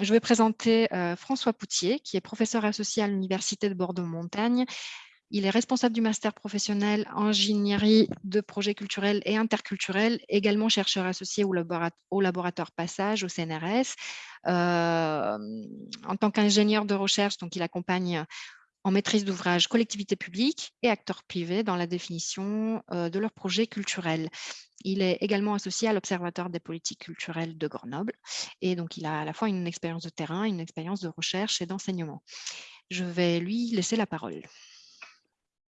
Je vais présenter euh, François Poutier, qui est professeur associé à l'Université de Bordeaux-Montagne. Il est responsable du master professionnel ingénierie de projets culturels et interculturels, également chercheur associé au, laboratoire Passage, au CNRS. Euh, en tant qu'ingénieur de recherche, donc il accompagne en maîtrise d'ouvrage collectivités publiques et acteurs privés dans la définition euh, de leurs projets culturels. Il est également associé à l'Observatoire des politiques culturelles de Grenoble et donc il a à la fois une expérience de terrain, une expérience de recherche et d'enseignement. Je vais lui laisser la parole.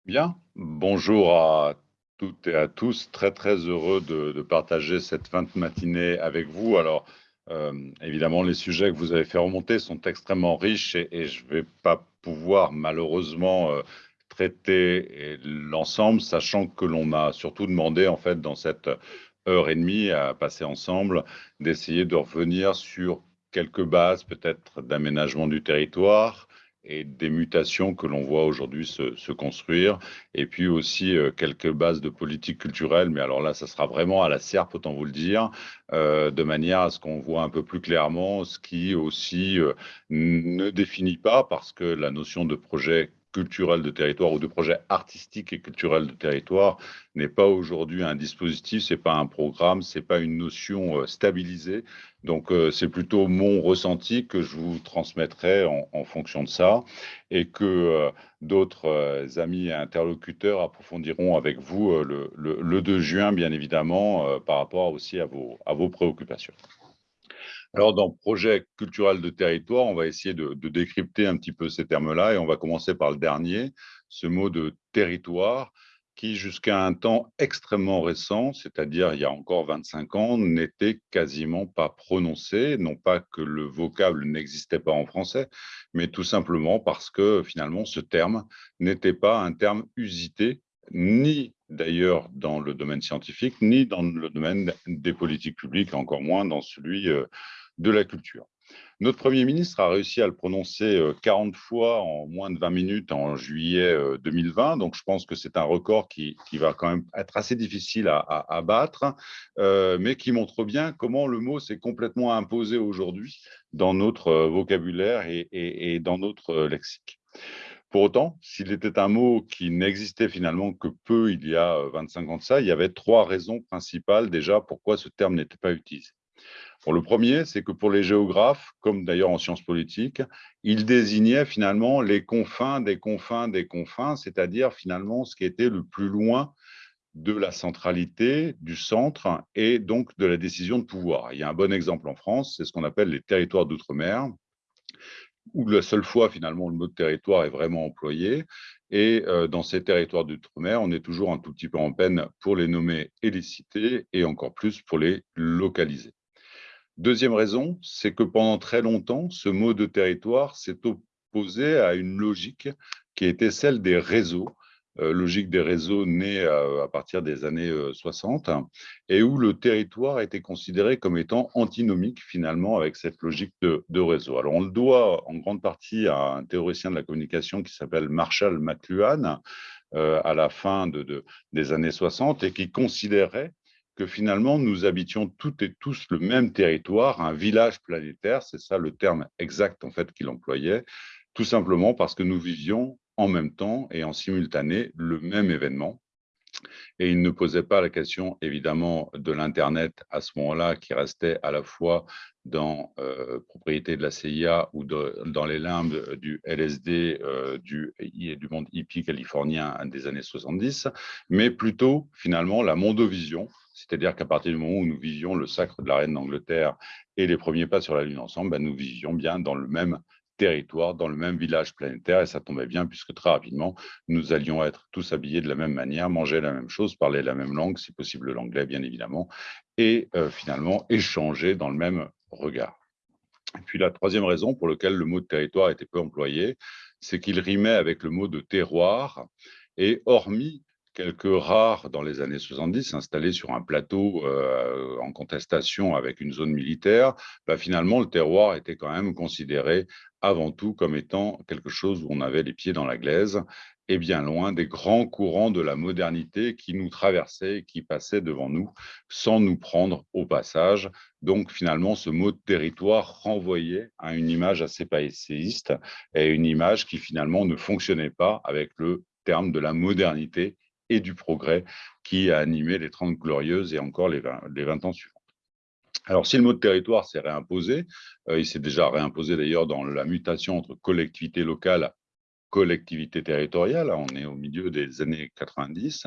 Bien, bonjour à toutes et à tous. Très très heureux de, partager cette fin de matinée avec vous. Alors, euh, évidemment, les sujets que vous avez fait remonter sont extrêmement riches et, je ne vais pas pouvoir malheureusement euh, traiter l'ensemble, sachant que l'on m'a surtout demandé en fait dans cette heure et demie à passer ensemble d'essayer de revenir sur quelques bases peut-être d'aménagement du territoire, et des mutations que l'on voit aujourd'hui se, construire, et puis aussi euh, quelques bases de politique culturelle, mais alors là, ça sera vraiment à la serpe, autant vous le dire, euh, de manière à ce qu'on voit un peu plus clairement ce qui aussi euh, ne définit pas, parce que la notion de projet culturel de territoire ou de projet artistique et culturel de territoire n'est pas aujourd'hui un dispositif, c'est pas un programme, c'est pas une notion euh, stabilisée. Donc euh, c'est plutôt mon ressenti que je vous transmettrai en, fonction de ça et que euh, d'autres amis et interlocuteurs approfondiront avec vous le, le, 2 juin, bien évidemment, par rapport aussi à vos préoccupations. Alors, dans projet culturel de territoire, on va essayer de, décrypter un petit peu ces termes-là et on va commencer par le dernier, ce mot de territoire qui, jusqu'à un temps extrêmement récent, c'est-à-dire il y a encore 25 ans, n'était quasiment pas prononcé, non pas que le vocable n'existait pas en français, mais tout simplement parce que finalement ce terme n'était pas un terme usité, ni d'ailleurs dans le domaine scientifique, ni dans le domaine des politiques publiques, encore moins dans celui euh, de la culture. Notre Premier ministre a réussi à le prononcer 40 euh, fois en moins de 20 minutes en juillet 2020. Euh, Donc, je pense que c'est un record qui, va quand même être assez difficile à, battre, mais qui montre bien comment le mot s'est complètement imposé aujourd'hui dans notre vocabulaire et dans notre lexique. Pour autant, s'il était un mot qui n'existait finalement que peu il y a 25 ans de ça, il y avait trois raisons principales déjà pourquoi ce terme n'était pas utilisé le premier, c'est que pour les géographes, comme d'ailleurs en sciences politiques, ils désignaient finalement les confins des confins des confins, c'est-à-dire finalement ce qui était le plus loin de la centralité, du centre et donc de la décision de pouvoir. Il y a un bon exemple en France, c'est ce qu'on appelle les territoires d'outre-mer, où la seule fois finalement le mot territoire est vraiment employé. Et euh, dans ces territoires d'outre-mer, on est toujours un tout petit peu en peine pour les nommer et les citer, et encore plus pour les localiser. Deuxième raison, c'est que pendant très longtemps, ce mot de territoire s'est opposé à une logique qui était celle des réseaux, logique des réseaux née à, partir des années 60, euh, et où le territoire était considéré comme étant antinomique finalement avec cette logique de, réseau. Alors on le doit en grande partie à un théoricien de la communication qui s'appelle Marshall McLuhan, euh, à la fin des années 60 et qui considérait que finalement, nous habitions toutes et tous le même territoire, un village planétaire, c'est ça le terme exact en fait qu'il employait, tout simplement parce que nous vivions en même temps et en simultané le même événement. Et il ne posait pas la question, évidemment, de l'Internet à ce moment-là, qui restait à la fois dans euh, propriété de la CIA ou dans les limbes du LSD euh, du, du monde hippie californien des années 70, mais plutôt, finalement, la mondovision, c'est-à-dire qu'à partir du moment où nous vivions le sacre de la reine d'Angleterre et les premiers pas sur la Lune ensemble, ben, nous vivions bien dans le même territoire, dans le même village planétaire, et ça tombait bien puisque très rapidement, nous allions être tous habillés de la même manière, manger la même chose, parler la même langue, si possible l'anglais bien évidemment, et euh, finalement échanger dans le même regard. Et puis la troisième raison pour laquelle le mot de territoire était peu employé, c'est qu'il rimait avec le mot de terroir, et hormis quelques rares dans les années 70 installés sur un plateau euh, en contestation avec une zone militaire, bah, finalement le terroir était quand même considéré avant tout comme étant quelque chose où on avait les pieds dans la glaise et bien loin des grands courants de la modernité qui nous traversaient, qui passaient devant nous sans nous prendre au passage. Donc finalement, ce mot de territoire renvoyait à une image assez passéiste et une image qui finalement ne fonctionnait pas avec le terme de la modernité et du progrès qui a animé les Trente Glorieuses et encore les 20, les 20 ans suivants. Alors, si le mot de territoire s'est réimposé, euh, il s'est déjà réimposé d'ailleurs dans la mutation entre collectivité locale collectivité territoriale, on est au milieu des années 90,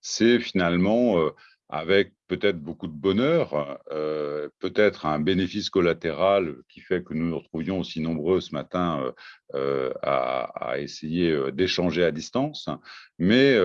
c'est finalement euh, avec peut-être beaucoup de bonheur, euh, peut-être un bénéfice collatéral qui fait que nous nous retrouvions aussi nombreux ce matin euh, à, à, essayer d'échanger à distance, mais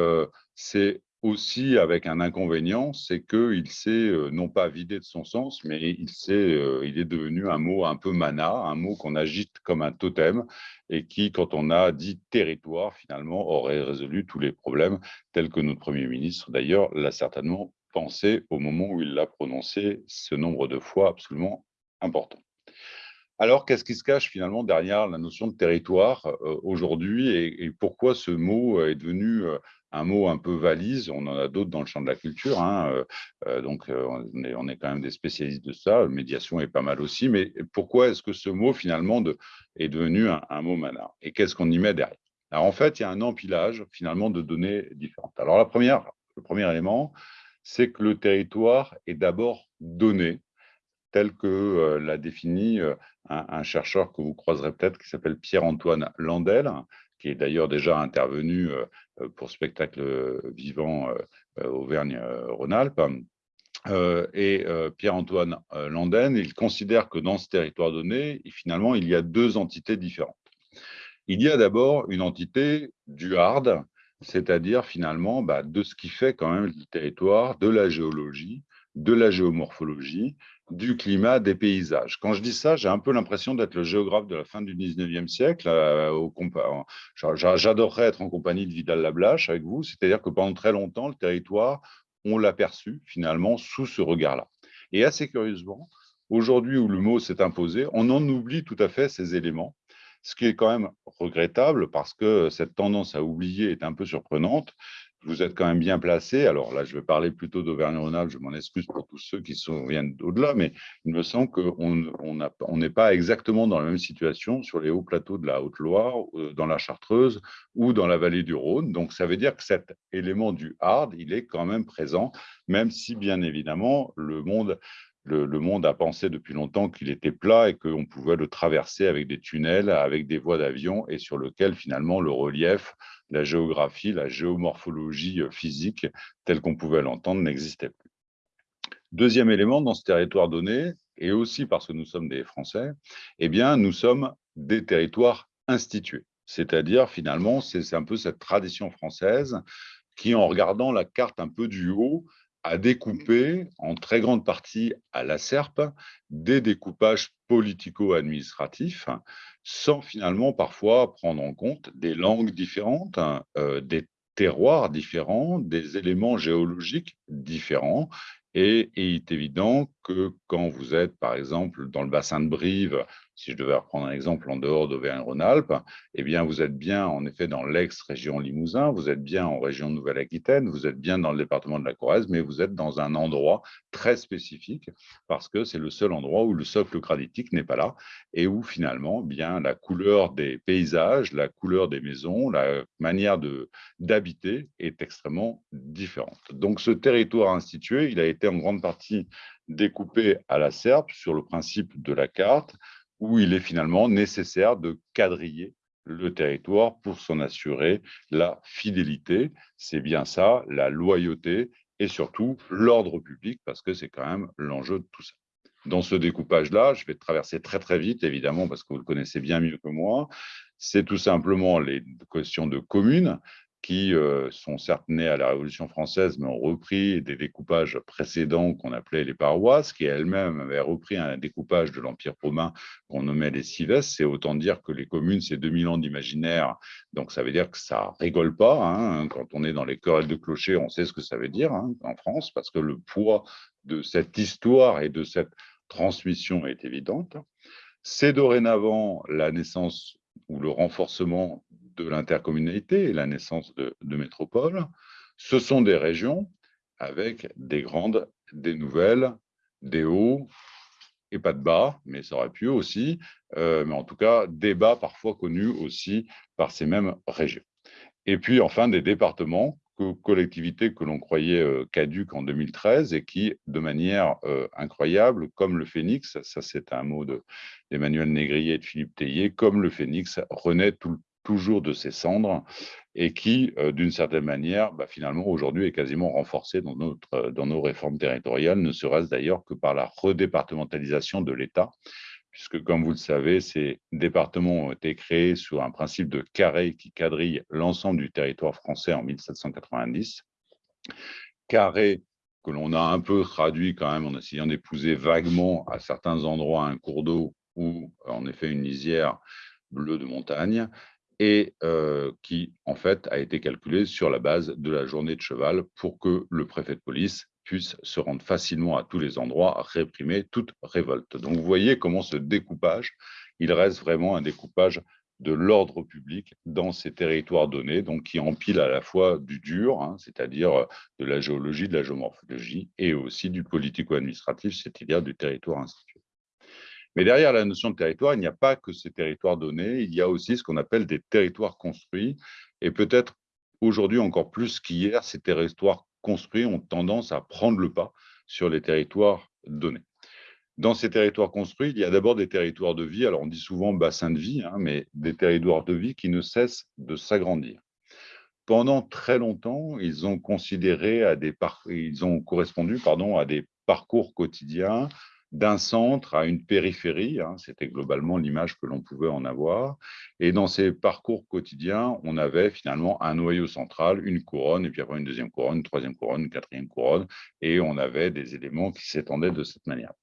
c'est aussi avec un inconvénient, c'est qu'il s'est non pas vidé de son sens, mais il, il est devenu un mot un peu mana, un mot qu'on agite comme un totem et qui, quand on a dit territoire, finalement, aurait résolu tous les problèmes, tels que notre Premier ministre, d'ailleurs, l'a certainement pensé au moment où il l'a prononcé ce nombre de fois absolument important. Alors, qu'est-ce qui se cache finalement derrière la notion de territoire aujourd'hui et, pourquoi ce mot est devenu un mot un peu valise, on en a d'autres dans le champ de la culture, hein, euh, euh, donc euh, on est, quand même des spécialistes de ça, médiation est pas mal aussi, mais pourquoi est-ce que ce mot finalement est devenu un, mot mana Et qu'est-ce qu'on y met derrière? Alors en fait, il y a un empilage finalement de données différentes. Alors la première, le premier élément, c'est que le territoire est d'abord donné, tel que l'a défini un, un, chercheur que vous croiserez peut-être qui s'appelle Pierre-Antoine Landel, qui est d'ailleurs déjà intervenu euh, pour spectacle vivant euh, Auvergne-Rhône-Alpes. Euh, et Pierre-Antoine Landen, il considère que dans ce territoire donné, finalement, il y a deux entités différentes. Il y a d'abord une entité du hard, c'est-à-dire finalement bah, de ce qui fait quand même le territoire, de la géologie, de la géomorphologie, du climat, des paysages. Quand je dis ça, j'ai un peu l'impression d'être le géographe de la fin du 19e siècle. Euh, j'adorerais être en compagnie de Vidal Lablache avec vous, c'est-à-dire que pendant très longtemps, le territoire, on l'a perçu finalement sous ce regard-là. Et assez curieusement, aujourd'hui où le mot s'est imposé, on en oublie tout à fait ces éléments, ce qui est quand même regrettable parce que cette tendance à oublier est un peu surprenante vous êtes quand même bien placé. Alors là, je vais parler plutôt d'Auvergne-Rhône-Alpes, je m'en excuse pour tous ceux qui sont, viennent au-delà, mais il me semble qu'on n'est pas exactement dans la même situation sur les hauts plateaux de la Haute-Loire, euh, dans la Chartreuse ou dans la vallée du Rhône. Donc ça veut dire que cet élément du hard, il est quand même présent, même si bien évidemment le monde le, monde a pensé depuis longtemps qu'il était plat et qu'on pouvait le traverser avec des tunnels, avec des voies d'avion et sur lequel finalement le relief, la géographie, la géomorphologie euh, physique telle qu'on pouvait l'entendre n'existait plus. Deuxième élément dans ce territoire donné, et aussi parce que nous sommes des Français, eh bien, nous sommes des territoires institués. C'est-à-dire, finalement, c'est un peu cette tradition française qui, en regardant la carte un peu du haut, a découpé en très grande partie à la SERP des découpages politico-administratifs sans finalement parfois prendre en compte des langues différentes, euh, des terroirs différents, des éléments géologiques différents. Et, il est évident que quand vous êtes, par exemple, dans le bassin de Brive, si je devais reprendre un exemple en dehors d'Auvergne-Rhône-Alpes, eh bien, vous êtes bien, en effet, dans l'ex-région Limousin, vous êtes bien en région Nouvelle-Aquitaine, vous êtes bien dans le département de la Corrèze, mais vous êtes dans un endroit très spécifique parce que c'est le seul endroit où le socle granitique n'est pas là et où, finalement, bien, la couleur des paysages, la couleur des maisons, la manière d'habiter est extrêmement différente. Donc, ce territoire institué, il a été en grande partie découpé à la serpe sur le principe de la carte, où il est finalement nécessaire de quadriller le territoire pour s'en assurer la fidélité. C'est bien ça, la loyauté et surtout l'ordre public, parce que c'est quand même l'enjeu de tout ça. Dans ce découpage-là, je vais traverser très très vite, évidemment, parce que vous le connaissez bien mieux que moi, c'est tout simplement les questions de communes, qui euh, sont certes nés à la Révolution française, mais ont repris des découpages précédents qu'on appelait les paroisses, qui elles-mêmes avaient repris un découpage de l'Empire romain qu'on nommait les cives. C'est autant dire que les communes, c'est 2000 ans d'imaginaire, donc ça veut dire que ça rigole pas. Hein. Quand on est dans les querelles de clocher, on sait ce que ça veut dire hein, en France, parce que le poids de cette histoire et de cette transmission est évidente. C'est dorénavant la naissance ou le renforcement de l'intercommunalité et la naissance de, de métropoles. Ce sont des régions avec des grandes, des nouvelles, des hauts et pas de bas, mais ça aurait pu aussi, euh, mais en tout cas, des bas parfois connus aussi par ces mêmes régions. Et puis enfin, des départements, collectivités que l'on croyait euh, caduques en 2013 et qui, de manière euh, incroyable, comme le phénix, ça c'est un mot d'Emmanuel Négrier et de Philippe Théier, comme le phénix renaît toujours de ses cendres et qui, euh, d'une certaine manière, bah, finalement, aujourd'hui est quasiment renforcé dans, notre, dans nos réformes territoriales, ne serait-ce d'ailleurs que par la redépartementalisation de l'État, puisque, comme vous le savez, ces départements ont été créés sur un principe de carré qui quadrille l'ensemble du territoire français en 1790. Carré que l'on a un peu traduit quand même en essayant d'épouser vaguement à certains endroits un cours d'eau ou en effet une lisière bleue de montagne, et euh, qui, en fait, a été calculé sur la base de la journée de cheval pour que le préfet de police puisse se rendre facilement à tous les endroits, réprimer toute révolte. Donc, vous voyez comment ce découpage, il reste vraiment un découpage de l'ordre public dans ces territoires donnés, donc qui empile à la fois du dur, hein, c'est-à-dire de la géologie, de la géomorphologie, et aussi du politico-administratif, c'est-à-dire du territoire institué. Mais derrière la notion de territoire, il n'y a pas que ces territoires donnés, il y a aussi ce qu'on appelle des territoires construits. Et peut-être aujourd'hui encore plus qu'hier, ces territoires construits ont tendance à prendre le pas sur les territoires donnés. Dans ces territoires construits, il y a d'abord des territoires de vie, alors on dit souvent bassin de vie, hein, mais des territoires de vie qui ne cessent de s'agrandir. Pendant très longtemps, ils ont considéré à des ils ont correspondu pardon, à des parcours quotidiens d'un centre à une périphérie, hein, c'était globalement l'image que l'on pouvait en avoir. Et dans ces parcours quotidiens, on avait finalement un noyau central, une couronne, et puis après une deuxième couronne, une troisième couronne, une quatrième couronne, et on avait des éléments qui s'étendaient de cette manière.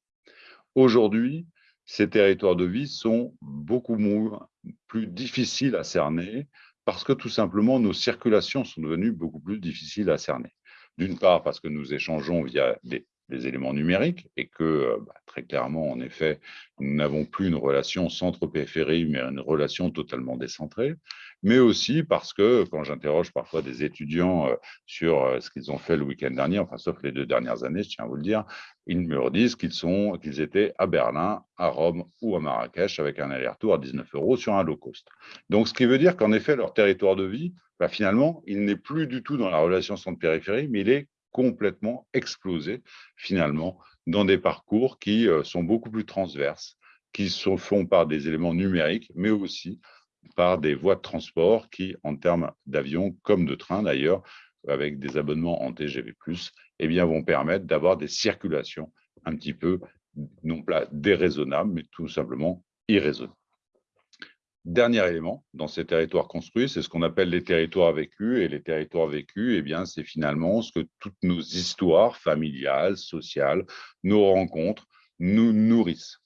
Aujourd'hui, ces territoires de vie sont beaucoup plus difficiles à cerner parce que tout simplement nos circulations sont devenues beaucoup plus difficiles à cerner. D'une part parce que nous échangeons via des des éléments numériques et que euh, bah, très clairement, en effet, nous n'avons plus une relation centre-périphérie, mais une relation totalement décentrée, mais aussi parce que quand j'interroge parfois des étudiants euh, sur euh, ce qu'ils ont fait le week-end dernier, enfin sauf les deux dernières années, je tiens à vous le dire, ils me disent qu'ils qu'ils étaient à Berlin, à Rome ou à Marrakech avec un aller-retour à 19 euros sur un low cost. Donc, ce qui veut dire qu'en effet, leur territoire de vie, bah, finalement, il n'est plus du tout dans la relation centre-périphérie, mais il est complètement explosé finalement dans des parcours qui euh, sont beaucoup plus transverses, qui se font par des éléments numériques, mais aussi par des voies de transport qui, en termes d'avion comme de train d'ailleurs, avec des abonnements en TGV+, eh bien, vont permettre d'avoir des circulations un petit peu, non pas déraisonnables, mais tout simplement irraisonnables. Dernier élément dans ces territoires construits, c'est ce qu'on appelle les territoires vécus. Et les territoires vécus, eh bien, c'est finalement ce que toutes nos histoires familiales, sociales, nos rencontres nous nourrissent.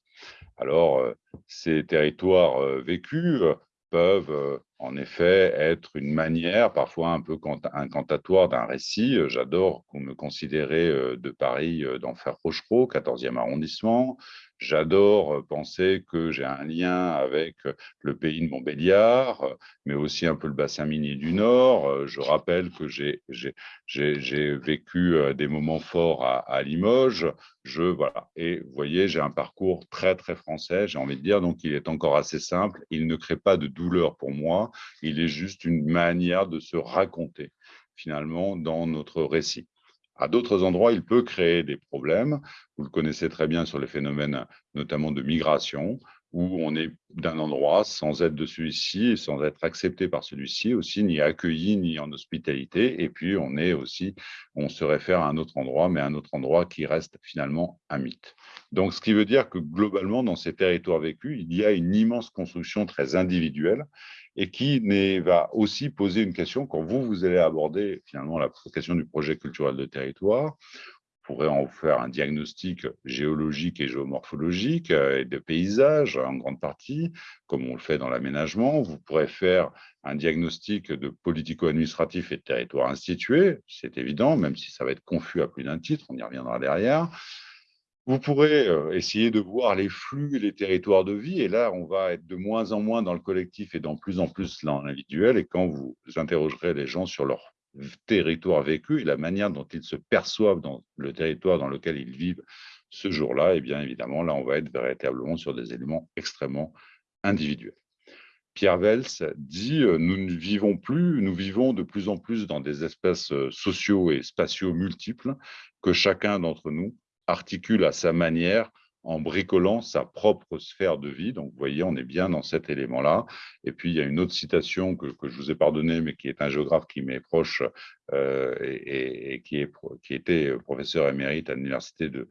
Alors, euh, ces territoires euh, vécus euh, peuvent en effet être une manière, parfois un peu incantatoire d'un récit. J'adore qu'on me considérait de Paris d'Enfer Rochereau, 14e arrondissement. J'adore euh, penser que j'ai un lien avec euh, le pays de Montbéliard, euh, mais aussi un peu le bassin minier du Nord. Je rappelle que j'ai vécu des moments forts à, Limoges. Je. Et vous voyez, j'ai un parcours très, très français, j'ai envie de dire, donc il est encore assez simple. Il ne crée pas de douleur pour moi. Il est juste une manière de se raconter, finalement, dans notre récit. À d'autres endroits, il peut créer des problèmes. Vous le connaissez très bien sur les phénomènes notamment de migration, où on est d'un endroit sans être de celui-ci, sans être accepté par celui-ci aussi, ni accueilli, ni en hospitalité. Et puis, on est aussi, on se réfère à un autre endroit, mais un autre endroit qui reste finalement un mythe. Donc, ce qui veut dire que globalement, dans ces territoires vécus, il y a une immense construction très individuelle et qui va aussi poser une question quand vous, vous allez aborder finalement la question du projet culturel de territoire. Pourrez en faire un diagnostic géologique et géomorphologique euh, et de paysage en grande partie, comme on le fait dans l'aménagement. Vous pourrez faire un diagnostic de politico-administratif et de territoire institué, c'est évident, même si ça va être confus à plus d'un titre, on y reviendra derrière. Vous pourrez essayer de voir les flux et les territoires de vie. Et là, on va être de moins en moins dans le collectif et de plus en plus dans l'individuel. Et quand vous interrogerez les gens sur leur territoire vécu et la manière dont ils se perçoivent dans le territoire dans lequel ils vivent ce jour-là, et eh bien évidemment, là, on va être véritablement sur des éléments extrêmement individuels. Pierre Vels dit Nous ne vivons plus, nous vivons de plus en plus dans des espaces sociaux et spatiaux multiples que chacun d'entre nous articule à sa manière en bricolant sa propre sphère de vie. Donc, vous voyez, on est bien dans cet élément-là. Et puis, il y a une autre citation que, je vous ai pardonnée, mais qui est un géographe qui m'est proche euh, et, qui, est, qui était professeur émérite à l'université de,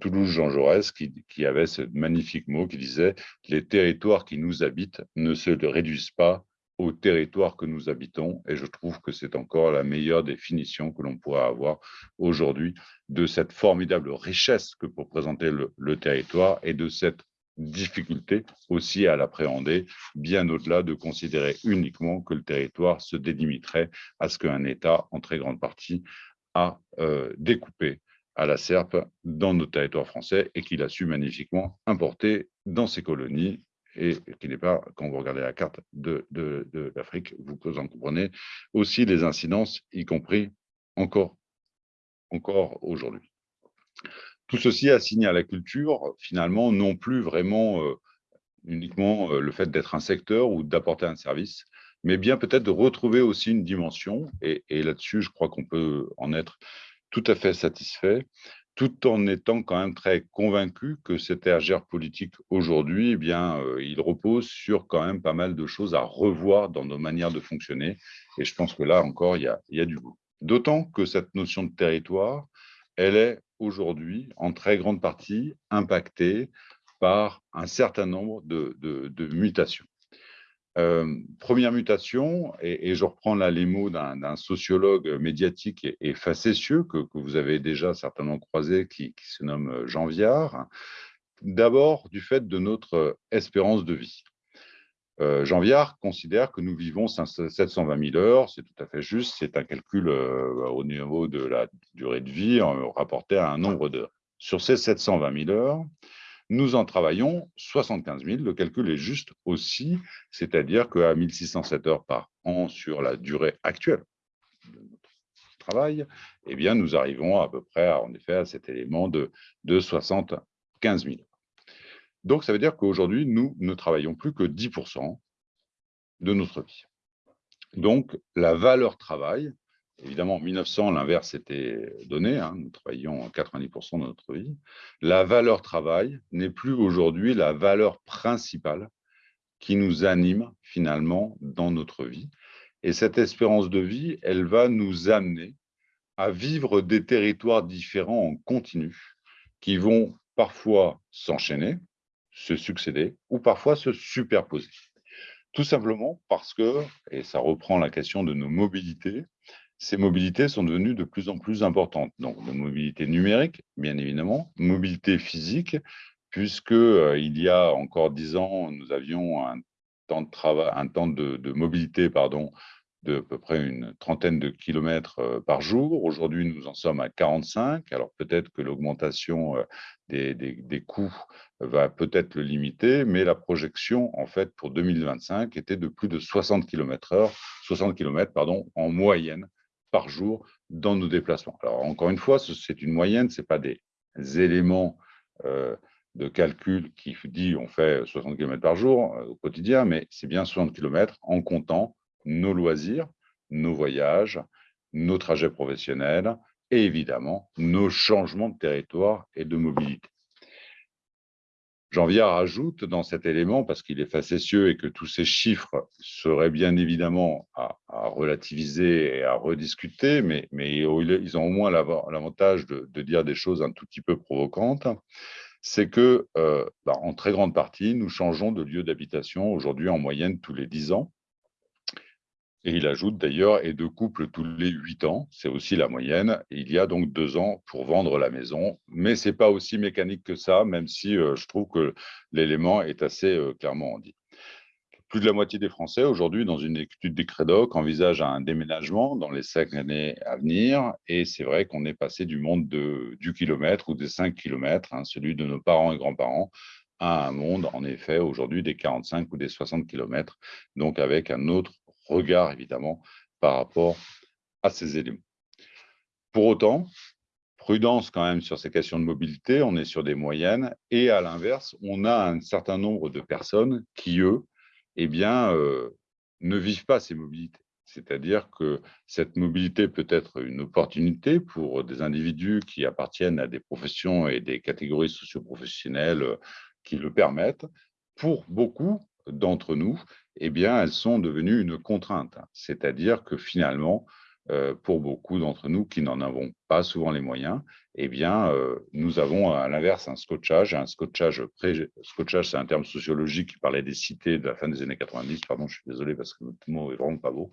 Toulouse, Jean Jaurès, qui, qui avait ce magnifique mot qui disait « Les territoires qui nous habitent ne se réduisent pas au territoire que nous habitons. Et je trouve que c'est encore la meilleure définition que l'on pourra avoir aujourd'hui de cette formidable richesse que pour présenter le, territoire et de cette difficulté aussi à l'appréhender, bien au-delà de considérer uniquement que le territoire se délimiterait à ce qu'un État, en très grande partie, a euh, découpé à la serpe dans nos territoires français et qu'il a su magnifiquement importer dans ses colonies et qui n'est pas, quand vous regardez la carte de, l'Afrique, vous en comprenez aussi les incidences, y compris encore, encore aujourd'hui. Tout ceci assigné à la culture, finalement, non plus vraiment euh, uniquement euh, le fait d'être un secteur ou d'apporter un service, mais bien peut-être de retrouver aussi une dimension, et là-dessus, je crois qu'on peut en être tout à fait satisfait, tout en étant quand même très convaincu que cet RGR politique aujourd'hui, eh bien, euh, il repose sur quand même pas mal de choses à revoir dans nos manières de fonctionner. Et je pense que là encore, il y a, il y a du goût. D'autant que cette notion de territoire, elle est aujourd'hui en très grande partie impactée par un certain nombre de mutations. Euh, première mutation, et, je reprends les mots d'un sociologue médiatique et, facétieux que, vous avez déjà certainement croisé, qui, se nomme Jean Viard. D'abord, du fait de notre espérance de vie. Euh, Jean Viard considère que nous vivons 720 000 heures, c'est tout à fait juste, c'est un calcul euh, au niveau de la durée de vie rapporté à un nombre d'heures. Sur ces 720 000 heures, nous en travaillons 75 000. Le calcul est juste aussi, c'est-à-dire qu'à 1607 heures par an sur la durée actuelle de notre travail, eh bien, nous arrivons à peu près, à, en effet, à cet élément de, de 75 000. Donc, ça veut dire qu'aujourd'hui, nous ne travaillons plus que 10% de notre vie. Donc, la valeur travail, Évidemment, en 1900, l'inverse était donné. Hein, nous travaillions 90% de notre vie. La valeur travail n'est plus aujourd'hui la valeur principale qui nous anime finalement dans notre vie. Et cette espérance de vie, elle va nous amener à vivre des territoires différents en continu qui vont parfois s'enchaîner, se succéder ou parfois se superposer. Tout simplement parce que, et ça reprend la question de nos mobilités, ces mobilités sont devenues de plus en plus importantes. Donc, mobilité numérique, bien évidemment, mobilité physique, puisque euh, il y a encore dix ans, nous avions un temps de travail, un temps de, mobilité, pardon, de à peu près une trentaine de kilomètres euh, par jour. Aujourd'hui, nous en sommes à 45. Alors peut-être que l'augmentation euh, des, des, coûts va peut-être le limiter, mais la projection, en fait, pour 2025 était de plus de 60 km heure, 60 km, pardon, en moyenne par jour dans nos déplacements. Alors, encore une fois, c'est une moyenne, ce n'est pas des éléments euh, de calcul qui dit on fait 60 km par jour euh, au quotidien, mais c'est bien 60 km en comptant nos loisirs, nos voyages, nos trajets professionnels et évidemment nos changements de territoire et de mobilité. Jean Viard ajoute dans cet élément, parce qu'il est facétieux et que tous ces chiffres seraient bien évidemment à, relativiser et à rediscuter, mais, ils ont au moins l'avantage de, dire des choses un tout petit peu provocantes, c'est que, euh, bah, en très grande partie, nous changeons de lieu d'habitation aujourd'hui en moyenne tous les 10 ans. Et il ajoute d'ailleurs, et de couple tous les huit ans, c'est aussi la moyenne. Il y a donc deux ans pour vendre la maison, mais ce n'est pas aussi mécanique que ça, même si euh, je trouve que l'élément est assez euh, clairement dit. Plus de la moitié des Français, aujourd'hui, dans une étude des Crédoc, envisagent un déménagement dans les cinq années à venir. Et c'est vrai qu'on est passé du monde de, du kilomètre ou des cinq kilomètres, hein, celui de nos parents et grands-parents, à un monde, en effet, aujourd'hui, des 45 ou des 60 kilomètres, donc avec un autre regard, évidemment, par rapport à ces éléments. Pour autant, prudence quand même sur ces questions de mobilité, on est sur des moyennes, et à l'inverse, on a un certain nombre de personnes qui, eux, eh bien, euh, ne vivent pas ces mobilités. C'est-à-dire que cette mobilité peut être une opportunité pour des individus qui appartiennent à des professions et des catégories socioprofessionnelles qui le permettent. Pour beaucoup d'entre nous, eh bien, elles sont devenues une contrainte. C'est-à-dire que finalement, euh, pour beaucoup d'entre nous qui n'en avons pas souvent les moyens, eh bien, euh, nous avons à l'inverse un scotchage, un scotchage Scotchage, c'est un terme sociologique qui parlait des cités de la fin des années 90, pardon, je suis désolé parce que le mot est vraiment pas beau.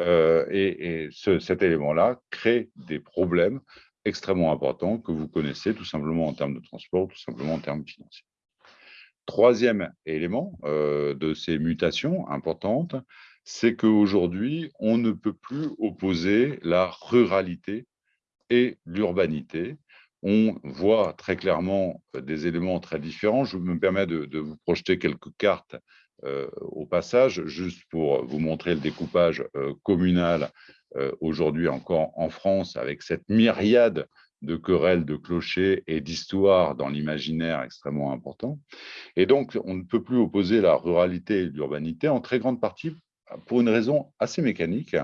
Euh, et, cet élément-là crée des problèmes extrêmement importants que vous connaissez tout simplement en termes de transport, tout simplement en termes financiers. Troisième élément de ces mutations importantes, c'est qu'aujourd'hui, on ne peut plus opposer la ruralité et l'urbanité. On voit très clairement euh, des éléments très différents. Je me permets de, vous projeter quelques cartes euh, au passage, juste pour vous montrer le découpage euh, communal aujourd'hui encore en France, avec cette myriade de querelles, de clochers et d'histoires dans l'imaginaire extrêmement important. Et donc, on ne peut plus opposer la ruralité et l'urbanité en très grande partie pour une raison assez mécanique,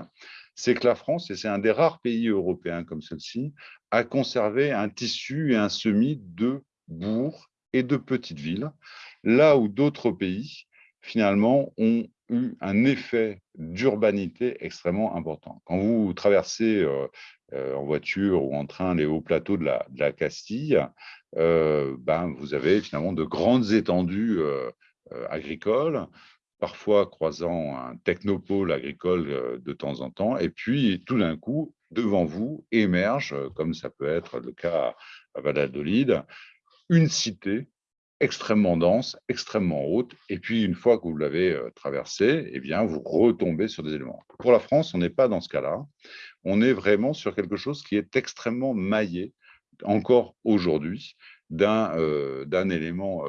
c'est que la France, et c'est un des rares pays européens comme celle-ci, a conservé un tissu et un semis de bourgs et de petites villes, là où d'autres pays, finalement, ont eu un effet d'urbanité extrêmement important. Quand vous traversez euh, en voiture ou en train les hauts plateaux de la, Castille, euh, ben, vous avez finalement de grandes étendues agricoles parfois croisant un technopôle agricole euh, de temps en temps, et puis tout d'un coup, devant vous, émerge, euh, comme ça peut être le cas à Valladolid, une cité extrêmement dense, extrêmement haute, et puis une fois que vous l'avez euh, traversée, eh bien, vous retombez sur des éléments. Pour la France, on n'est pas dans ce cas-là, on est vraiment sur quelque chose qui est extrêmement maillé, encore aujourd'hui, d'un élément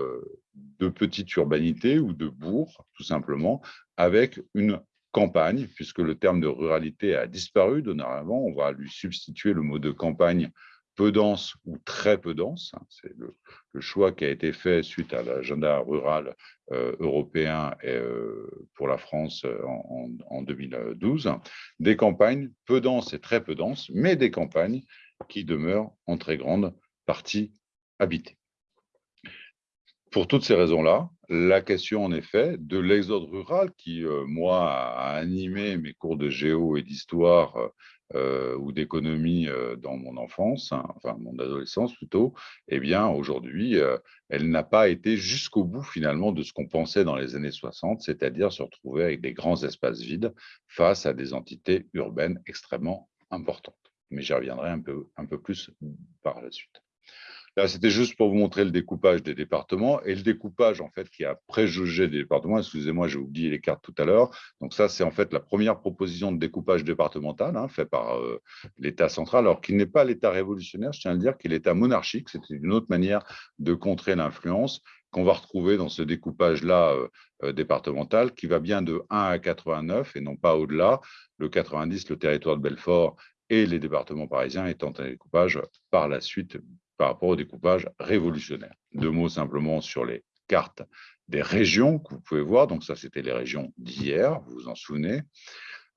de petite urbanité ou de bourg, tout simplement, avec une campagne, puisque le terme de ruralité a disparu dorénavant, on va lui substituer le mot de campagne peu dense ou très peu dense. Hein, c'est le, choix qui a été fait suite à l'agenda rural euh, européen euh, pour la France euh, en, en, 2012. Des campagnes peu denses et très peu denses, mais des campagnes qui demeurent en très grande partie habitées. Pour toutes ces raisons-là, la question, en effet, de l'exode rural, qui, moi, a animé mes cours de géo et d'histoire euh, ou d'économie euh, dans mon enfance, hein, enfin mon adolescence plutôt, eh bien, aujourd'hui, elle n'a pas été jusqu'au bout, finalement, de ce qu'on pensait dans les années 60, c'est-à-dire se retrouver avec des grands espaces vides face à des entités urbaines extrêmement importantes. Mais j'y reviendrai un peu, un peu plus par la suite. C'était juste pour vous montrer le découpage des départements et le découpage en fait qui a préjugé des départements. Excusez-moi, j'ai oublié les cartes tout à l'heure. Donc ça, c'est en fait la première proposition de découpage départemental hein, fait par euh, l'État central, alors qu'il n'est pas l'État révolutionnaire, je tiens à le dire, qu'il est l'État monarchique. C'était une autre manière de contrer l'influence qu'on va retrouver dans ce découpage-là euh, euh, départemental qui va bien de 1 à 89 et non pas au-delà. Le 90, le territoire de Belfort et les départements parisiens étant un découpage par la suite par rapport au découpage révolutionnaire. Deux mots simplement sur les cartes des régions que vous pouvez voir. Donc ça, c'était les régions d'hier, vous vous en souvenez.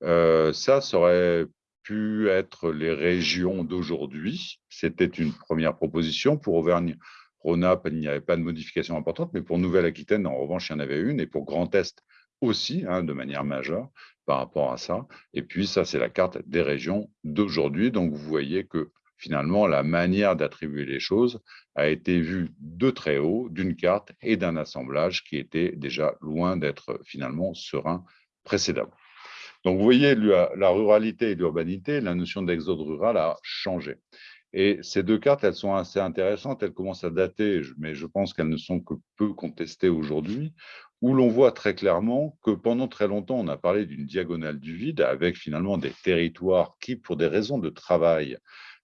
Euh, ça, ça aurait pu être les régions d'aujourd'hui. C'était une première proposition. Pour Auvergne-Rhône-Alpes, il n'y avait pas de modification importante, mais pour Nouvelle-Aquitaine, en revanche, il y en avait une, et pour Grand Est aussi, hein, de manière majeure par rapport à ça. Et puis, ça, c'est la carte des régions d'aujourd'hui. Donc, vous voyez que finalement, la manière d'attribuer les choses a été vue de très haut d'une carte et d'un assemblage qui était déjà loin d'être finalement serein précédemment. Donc, vous voyez, la ruralité et l'urbanité, la notion d'exode rural a changé. Et ces deux cartes, elles sont assez intéressantes, elles commencent à dater, mais je pense qu'elles ne sont que peu contestées aujourd'hui, où l'on voit très clairement que pendant très longtemps, on a parlé d'une diagonale du vide avec finalement des territoires qui, pour des raisons de travail,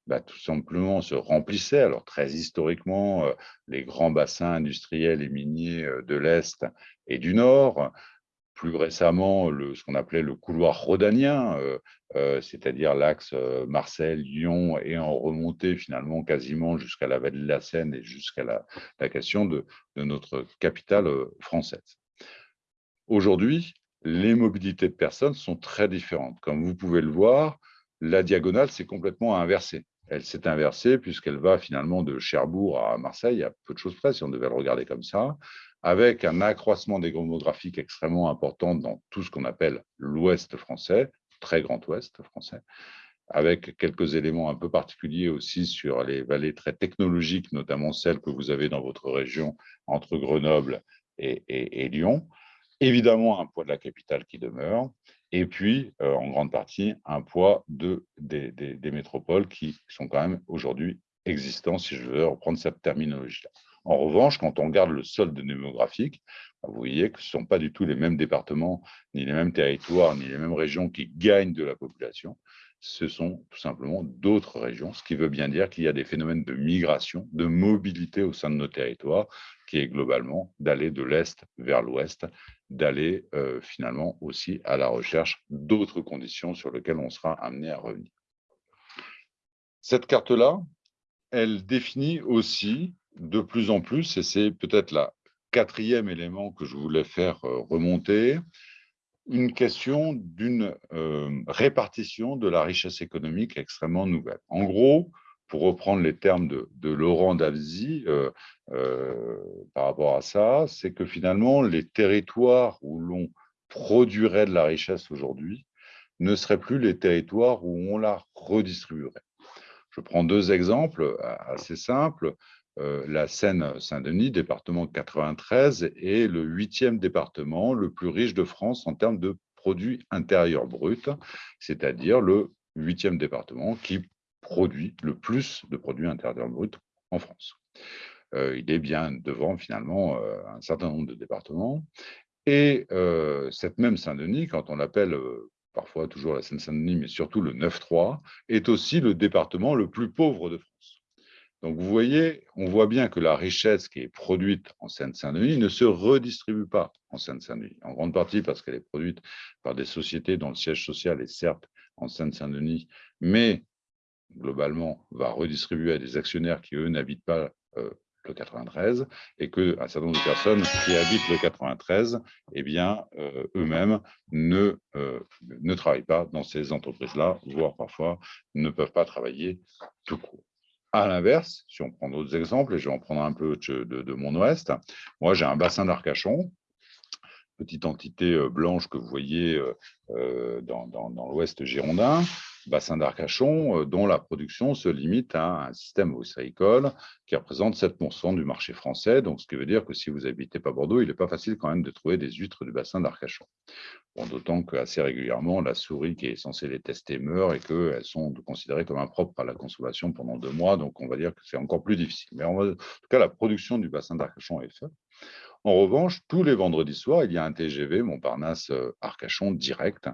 bah, tout simplement se remplissaient. Alors très historiquement, euh, les grands bassins industriels et miniers euh, de l'Est et du Nord, plus récemment ce qu'on appelait le couloir rhodanien, euh, c'est-à-dire l'axe Marseille-Lyon et en remontée finalement quasiment jusqu'à la vallée de la Seine et jusqu'à la, la, question de, de notre capitale française. Aujourd'hui, les mobilités de personnes sont très différentes. Comme vous pouvez le voir, la diagonale s'est complètement inversée elle s'est inversée puisqu'elle va finalement de Cherbourg à Marseille, à peu de choses près, si on devait le regarder comme ça, avec un accroissement démographique extrêmement important dans tout ce qu'on appelle l'Ouest français, très grand Ouest français, avec quelques éléments un peu particuliers aussi sur les vallées très technologiques, notamment celles que vous avez dans votre région entre Grenoble et, et Lyon. Évidemment, un poids de la capitale qui demeure, et puis, euh, en grande partie, un poids de, des, métropoles qui sont quand même aujourd'hui existants, si je veux reprendre cette terminologie-là. En revanche, quand on regarde le solde démographique, bah, vous voyez que ce ne sont pas du tout les mêmes départements, ni les mêmes territoires, ni les mêmes régions qui gagnent de la population. Ce sont tout simplement d'autres régions, ce qui veut bien dire qu'il y a des phénomènes de migration, de mobilité au sein de nos territoires, qui est globalement d'aller de l'Est vers l'Ouest, d'aller euh, finalement aussi à la recherche d'autres conditions sur lesquelles on sera amené à revenir. Cette carte-là, elle définit aussi de plus en plus, et c'est peut-être le quatrième élément que je voulais faire euh, remonter, une question d'une euh, répartition de la richesse économique extrêmement nouvelle. En gros, pour reprendre les termes de, Laurent Davzy euh, euh, par rapport à ça, c'est que finalement, les territoires où l'on produirait de la richesse aujourd'hui ne seraient plus les territoires où on la redistribuerait. Je prends deux exemples assez simples. Euh, la Seine-Saint-Denis, département 93, est le huitième département le plus riche de France en termes de produits intérieurs bruts, c'est-à-dire le huitième département qui produit le plus de produits intérieurs bruts en France. Euh, il est bien devant finalement euh, un certain nombre de départements. Et cette même Saint-Denis, quand on l'appelle parfois toujours la Seine-Saint-Denis, mais surtout le 9-3, est aussi le département le plus pauvre de France. Donc vous voyez, on voit bien que la richesse qui est produite en Seine-Saint-Denis ne se redistribue pas en Seine-Saint-Denis, en grande partie parce qu'elle est produite par des sociétés dont le siège social est certes en Seine-Saint-Denis, mais globalement, va redistribuer à des actionnaires qui, eux, n'habitent pas euh, le 93 et qu'un certain nombre de personnes qui habitent le 93, eh bien, euh, eux-mêmes ne, euh, ne travaillent pas dans ces entreprises-là, voire parfois ne peuvent pas travailler tout court. À l'inverse, si on prend d'autres exemples, et je vais en prendre un peu de, mon ouest, moi j'ai un bassin d'Arcachon, petite entité blanche que vous voyez dans, dans, dans l'ouest girondin, bassin d'Arcachon, euh, dont la production se limite à un système ostréicole qui représente 7% du marché français. Donc, ce qui veut dire que si vous n'habitez pas Bordeaux, il n'est pas facile quand même de trouver des huîtres du bassin d'Arcachon. D'autant qu'assez régulièrement, la souris qui est censée les tester meurt et qu'elles sont considérées comme impropres à la consommation pendant deux mois. Donc, on va dire que c'est encore plus difficile. Mais en tout cas, la production du bassin d'Arcachon est faite. En revanche, tous les vendredis soirs, il y a un TGV Montparnasse-Arcachon direct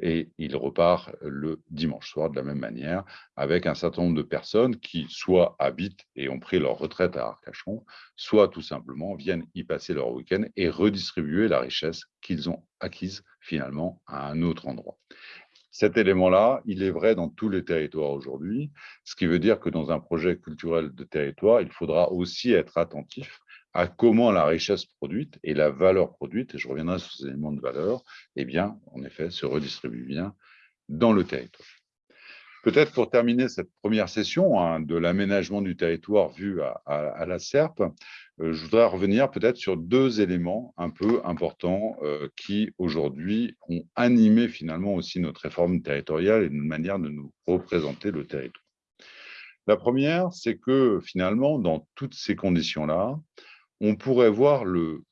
et il repart le dimanche soir de la même manière, avec un certain nombre de personnes qui soit habitent et ont pris leur retraite à Arcachon, soit tout simplement viennent y passer leur week-end et redistribuer la richesse qu'ils ont acquise finalement à un autre endroit. Cet élément-là, il est vrai dans tous les territoires aujourd'hui, ce qui veut dire que dans un projet culturel de territoire, il faudra aussi être attentif à comment la richesse produite et la valeur produite, et je reviendrai sur ces éléments de valeur, eh bien, en effet, se redistribue bien dans le territoire. Peut-être pour terminer cette première session hein, de l'aménagement du territoire vu à, la SERP, euh, je voudrais revenir peut-être sur deux éléments un peu importants euh, qui aujourd'hui ont animé finalement aussi notre réforme territoriale et une manière de nous représenter le territoire. La première, c'est que finalement, dans toutes ces conditions-là, on pourrait voir le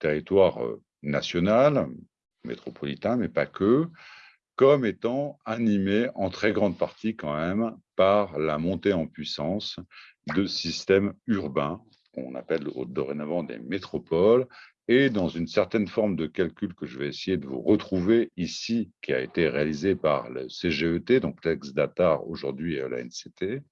territoire national, métropolitain, mais pas que, comme étant animés en très grande partie quand même par la montée en puissance de systèmes urbains, qu'on appelle dorénavant des métropoles, et dans une certaine forme de calcul que je vais essayer de vous retrouver ici, qui a été réalisé par le CGET, donc Data aujourd'hui la NCT,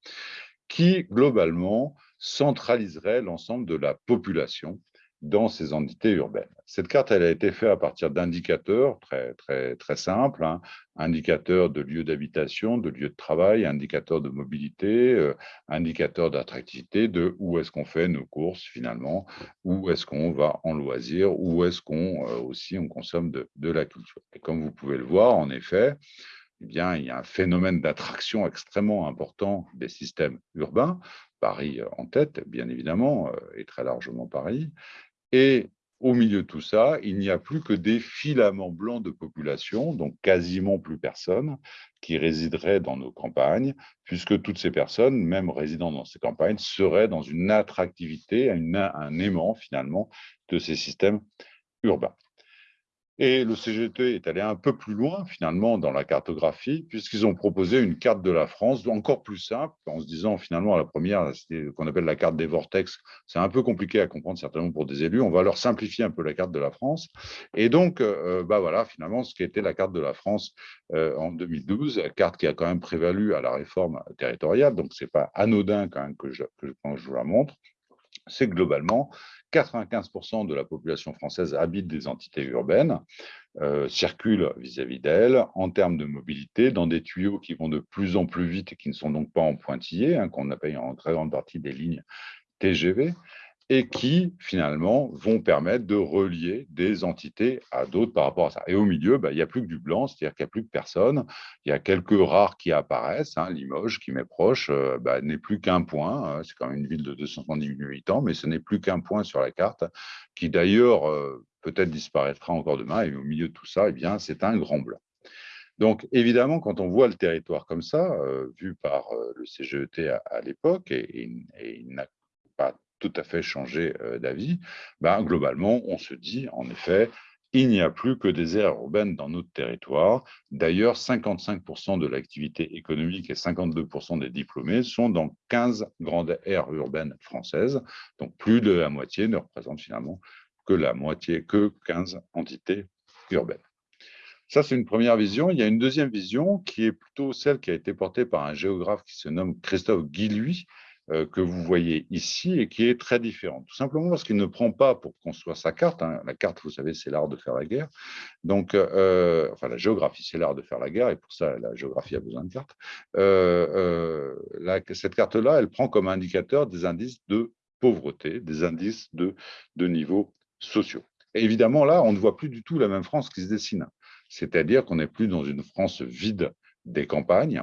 qui globalement centraliserait l'ensemble de la population dans ces entités urbaines. Cette carte, elle a été faite à partir d'indicateurs très, très, très simples, hein. indicateurs de lieux d'habitation, de lieux de travail, indicateurs de mobilité, euh, indicateurs d'attractivité, de où est-ce qu'on fait nos courses finalement, où est-ce qu'on va en loisir, où est-ce qu'on euh, aussi on consomme de la culture. Et comme vous pouvez le voir, en effet, eh bien, il y a un phénomène d'attraction extrêmement important des systèmes urbains, Paris en tête, bien évidemment, euh, et très largement Paris, et au milieu de tout ça, il n'y a plus que des filaments blancs de population, donc quasiment plus personne, qui résideraient dans nos campagnes, puisque toutes ces personnes, même résidant dans ces campagnes, seraient dans une attractivité, un aimant finalement de ces systèmes urbains. Et le CGT est allé un peu plus loin, finalement, dans la cartographie, puisqu'ils ont proposé une carte de la France encore plus simple, en se disant, finalement, à la première, qu'on appelle la carte des vortex. C'est un peu compliqué à comprendre, certainement, pour des élus. On va leur simplifier un peu la carte de la France. Et donc, euh, bah voilà, finalement, ce qui était la carte de la France euh, en 2012, carte qui a quand même prévalu à la réforme territoriale, donc ce n'est pas anodin quand même que que je vous la montre, c'est globalement 95% de la population française habite des entités urbaines, euh, circule vis-à-vis d'elles en termes de mobilité dans des tuyaux qui vont de plus en plus vite et qui ne sont donc pas en pointillés, hein, qu'on appelle en très grande partie des lignes TGV, et qui, finalement, vont permettre de relier des entités à d'autres par rapport à ça. Et au milieu, bah, il n'y a plus que du blanc, c'est-à-dire qu'il n'y a plus que personne. Il y a quelques rares qui apparaissent. Hein, Limoges, qui m'est proche, euh, bah, n'est plus qu'un point. Hein, c'est quand même une ville de 270 000 habitants, mais ce n'est plus qu'un point sur la carte, qui d'ailleurs euh, peut-être disparaîtra encore demain. Et au milieu de tout ça, eh c'est un grand blanc. Donc, évidemment, quand on voit le territoire comme ça, euh, vu par le CGET à, l'époque, et il n'a pas tout à fait changé euh, d'avis, ben, globalement, on se dit, en effet, il n'y a plus que des aires urbaines dans notre territoire. D'ailleurs, 55% de l'activité économique et 52% des diplômés sont dans 15 grandes aires urbaines françaises. Donc, plus de la moitié ne représente finalement que la moitié, que 15 entités urbaines. Ça, c'est une première vision. Il y a une deuxième vision qui est plutôt celle qui a été portée par un géographe qui se nomme Christophe Guilluy, que vous voyez ici et qui est très différente. Tout simplement parce qu'il ne prend pas pour construire sa carte. Hein. La carte, vous savez, c'est l'art de faire la guerre. Donc, euh, enfin, la géographie, c'est l'art de faire la guerre et pour ça, la géographie a besoin de cartes. Euh, cette carte-là, elle prend comme indicateur des indices de pauvreté, des indices de, niveaux sociaux. Évidemment, là, on ne voit plus du tout la même France qui se dessine. C'est-à-dire qu'on n'est plus dans une France vide des campagnes,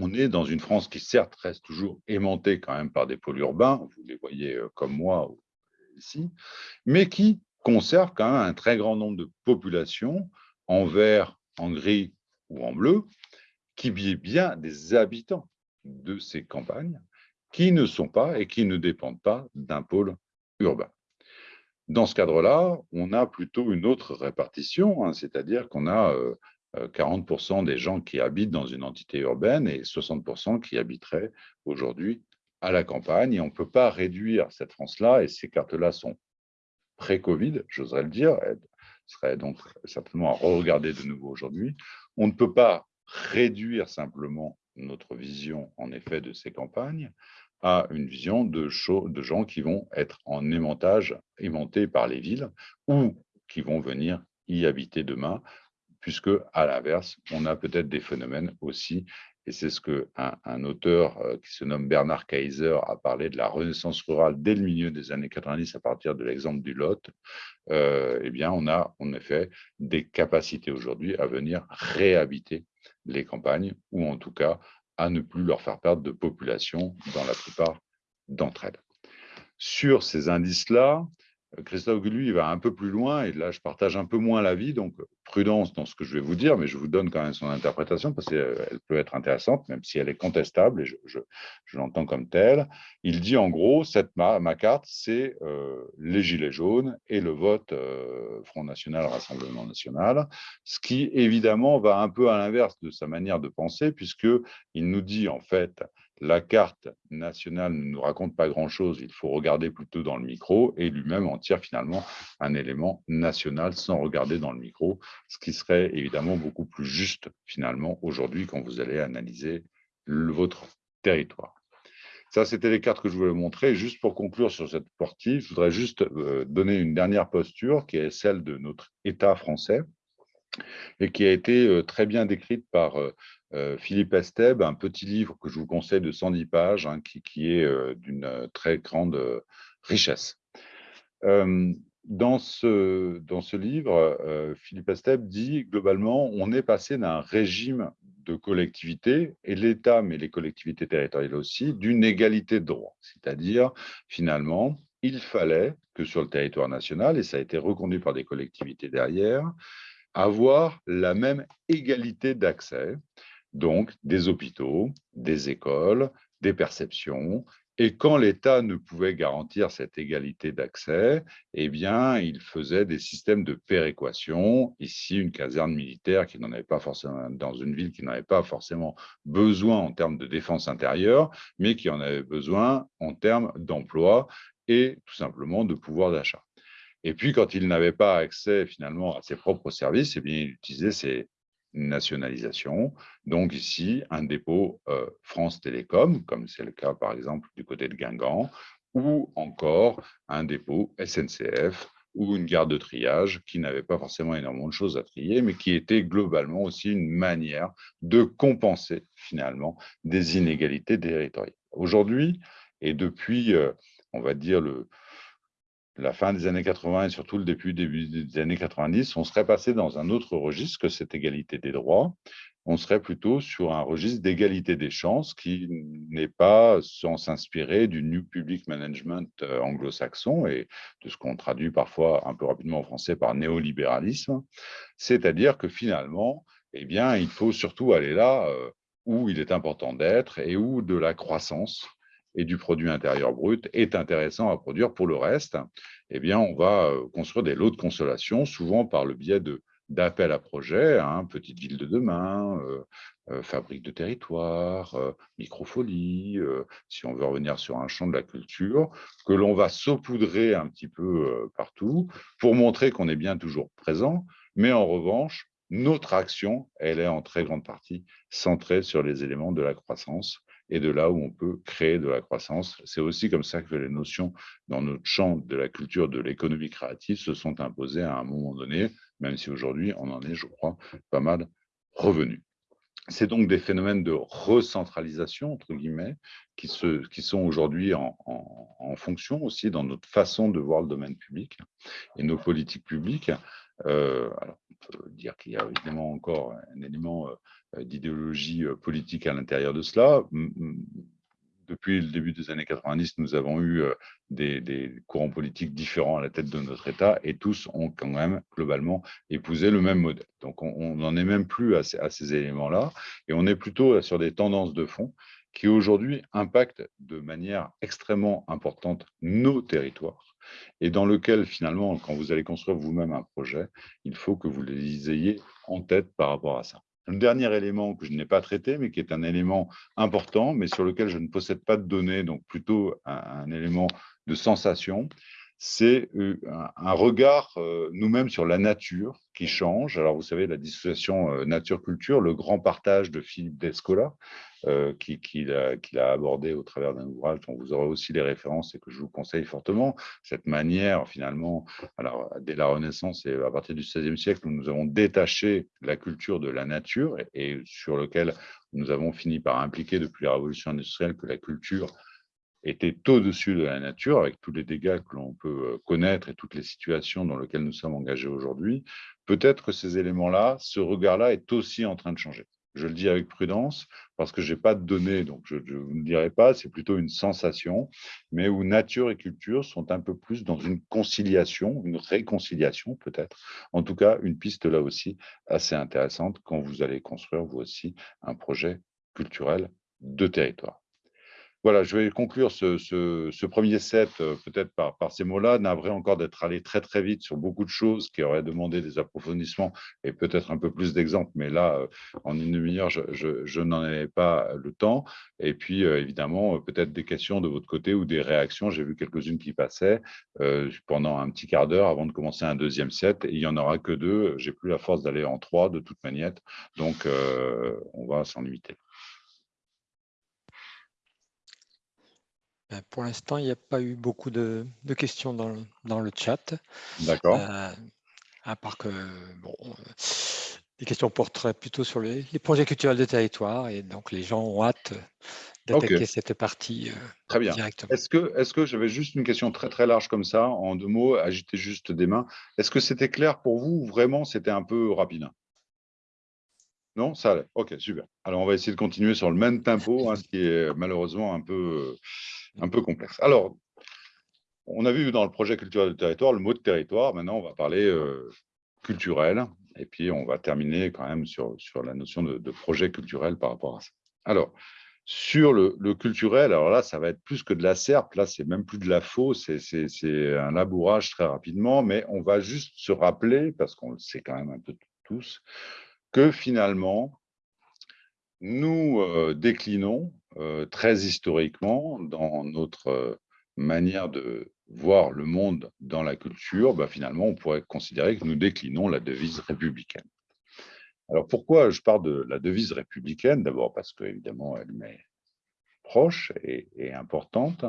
on est dans une France qui, certes, reste toujours aimantée quand même par des pôles urbains, vous les voyez euh, comme moi ici, mais qui conserve quand même un très grand nombre de populations en vert, en gris ou en bleu, qui est bien des habitants de ces campagnes qui ne sont pas et qui ne dépendent pas d'un pôle urbain. Dans ce cadre-là, on a plutôt une autre répartition, hein, c'est-à-dire qu'on a euh, 40% euh, des gens qui habitent dans une entité urbaine et 60% qui habiteraient aujourd'hui à la campagne. Et on ne peut pas réduire cette France-là, et ces cartes-là sont pré-Covid, j'oserais le dire, elles seraient donc certainement à regarder de nouveau aujourd'hui. On ne peut pas réduire simplement notre vision, en effet, de ces campagnes à une vision de, de gens qui vont être en aimantage, aimantés par les villes, ou qui vont venir y habiter demain puisque, à l'inverse, on a peut-être des phénomènes aussi, et c'est ce qu'un un auteur euh, qui se nomme Bernard Kaiser a parlé de la renaissance rurale dès le milieu des années 90 à partir de l'exemple du Lot, euh, eh bien, on a en effet des capacités aujourd'hui à venir réhabiter les campagnes, ou en tout cas à ne plus leur faire perdre de population dans la plupart d'entre elles. Sur ces indices-là, Christophe lui, il va un peu plus loin, et là, je partage un peu moins l'avis, donc prudence dans ce que je vais vous dire, mais je vous donne quand même son interprétation, parce qu'elle peut être intéressante, même si elle est contestable, et je, l'entends comme telle. Il dit, en gros, cette ma, carte, c'est euh, les Gilets jaunes et le vote euh, Front National, Rassemblement National, ce qui, évidemment, va un peu à l'inverse de sa manière de penser, puisqu'il nous dit, en fait, la carte nationale ne nous raconte pas grand-chose, il faut regarder plutôt dans le micro, et lui-même en tire finalement un élément national sans regarder dans le micro, ce qui serait évidemment beaucoup plus juste finalement aujourd'hui quand vous allez analyser votre territoire. Ça, c'était les cartes que je voulais montrer. Juste pour conclure sur cette partie, je voudrais juste euh, donner une dernière posture qui est celle de notre État français et qui a été euh, très bien décrite par euh, Philippe Esteb, un petit livre que je vous conseille de 110 pages, hein, qui, est d'une très grande richesse. dans, ce, dans ce livre, Philippe Esteb dit globalement, on est passé d'un régime de collectivité, et l'État, mais les collectivités territoriales aussi, d'une égalité de droit. C'est-à-dire, finalement, il fallait que sur le territoire national, et ça a été reconduit par des collectivités derrière, avoir la même égalité d'accès donc des hôpitaux, des écoles, des perceptions. Et quand l'État ne pouvait garantir cette égalité d'accès, eh bien, il faisait des systèmes de péréquation. Ici, une caserne militaire qui n'en avait pas forcément, dans une ville qui n'en avait pas forcément besoin en termes de défense intérieure, mais qui en avait besoin en termes d'emploi et tout simplement de pouvoir d'achat. Et puis, quand il n'avait pas accès finalement à ses propres services, eh bien, il utilisait ses nationalisation. Donc ici, un dépôt euh, France Télécom, comme c'est le cas par exemple du côté de Guingamp, ou encore un dépôt SNCF ou une gare de triage qui n'avait pas forcément énormément de choses à trier, mais qui était globalement aussi une manière de compenser finalement des inégalités territoriales. Aujourd'hui, et depuis, euh, on va dire, le, la fin des années 80 et surtout le début, début des années 90, on serait passé dans un autre registre que cette égalité des droits. On serait plutôt sur un registre d'égalité des chances qui n'est pas sans s'inspirer du New Public Management euh, anglo-saxon et de ce qu'on traduit parfois un peu rapidement en français par néolibéralisme. C'est-à-dire que finalement, eh bien, il faut surtout aller là euh, où il est important d'être et où de la croissance et du produit intérieur brut est intéressant à produire. Pour le reste, eh bien, on va euh, construire des lots de consolation, souvent par le biais d'appels à projets, hein, petite ville de demain, euh, euh, fabrique de territoire, microfolie, si on veut revenir sur un champ de la culture, que l'on va saupoudrer un petit peu partout pour montrer qu'on est bien toujours présent, mais en revanche, notre action, elle est en très grande partie centrée sur les éléments de la croissance et de là où on peut créer de la croissance. C'est aussi comme ça que les notions dans notre champ de la culture de l'économie créative se sont imposées à un moment donné, même si aujourd'hui on en est, je crois, pas mal revenu. C'est donc des phénomènes de recentralisation, entre guillemets, qui, se, qui sont aujourd'hui en, en, fonction aussi dans notre façon de voir le domaine public et nos politiques publiques. Euh, alors, peut dire qu'il y a évidemment encore un élément euh, d'idéologie euh, politique à l'intérieur de cela. Depuis le début des années 90, nous avons eu euh, des, courants politiques différents à la tête de notre État et tous ont quand même globalement épousé le même modèle. Donc on n'en est même plus à ces éléments-là et on est plutôt sur des tendances de fond qui aujourd'hui impactent de manière extrêmement importante nos territoires et dans lequel finalement, quand vous allez construire vous-même un projet, il faut que vous les ayez en tête par rapport à ça. Un dernier élément que je n'ai pas traité, mais qui est un élément important, mais sur lequel je ne possède pas de données, donc plutôt un, élément de sensation, c'est euh, un regard euh, nous-mêmes sur la nature qui change. Alors, vous savez, la dissociation euh, nature-culture, le grand partage de Philippe Descola, qu'il a, abordé au travers d'un ouvrage dont vous aurez aussi les références et que je vous conseille fortement. Cette manière, finalement, alors dès la Renaissance et à partir du XVIe siècle, où nous avons détaché la culture de la nature et sur lequel nous avons fini par impliquer depuis la révolution industrielle que la culture était au-dessus de la nature, avec tous les dégâts que l'on peut euh, connaître et toutes les situations dans lesquelles nous sommes engagés aujourd'hui, peut-être que ces éléments-là, ce regard-là est aussi en train de changer. Je le dis avec prudence parce que je n'ai pas de données, donc je ne vous le dirai pas, c'est plutôt une sensation, mais où nature et culture sont un peu plus dans une conciliation, une réconciliation peut-être. En tout cas, une piste là aussi assez intéressante quand vous allez construire vous aussi un projet culturel de territoire. Voilà, je vais conclure ce, premier set euh, peut-être par, ces mots-là. Navré encore d'être allé très très vite sur beaucoup de choses qui auraient demandé des approfondissements et peut-être un peu plus d'exemples, mais là, euh, en une demi-heure, je, n'en avais pas le temps. Et puis, euh, évidemment, peut-être des questions de votre côté ou des réactions. J'ai vu quelques-unes qui passaient pendant un petit quart d'heure avant de commencer un deuxième set. Et il n'y en aura que deux. J'ai plus la force d'aller en trois de toute manière. Donc, on va s'en limiter. Ben, pour l'instant, il n'y a pas eu beaucoup de, questions dans, dans, le chat. D'accord. Euh, à part que, bon, les questions porteraient plutôt sur les, projets culturels de territoire et donc les gens ont hâte d'attaquer cette partie euh, très bien. directement. Est-ce que, est que j'avais juste une question très très large comme ça, en deux mots, agiter juste des mains. Est-ce que c'était clair pour vous ou vraiment c'était un peu rapide? Non, ça allait. Ok, super. Alors, on va essayer de continuer sur le même tempo, hein, ce qui est malheureusement un peu, un peu complexe. Alors, on a vu dans le projet culturel de territoire le mot de territoire. Maintenant, on va parler euh, culturel. Et puis, on va terminer quand même sur, sur la notion de, projet culturel par rapport à ça. Alors, sur le, culturel, alors là, ça va être plus que de la serpe. Là, c'est même plus de la faux. C'est un labourage très rapidement. Mais on va juste se rappeler, parce qu'on le sait quand même un peu tous, que finalement, nous euh, déclinons très historiquement dans notre euh, manière de voir le monde dans la culture, bah, finalement, on pourrait considérer que nous déclinons la devise républicaine. Alors pourquoi je parle de la devise républicaine? D'abord parce qu'évidemment, elle m'est proche et, importante,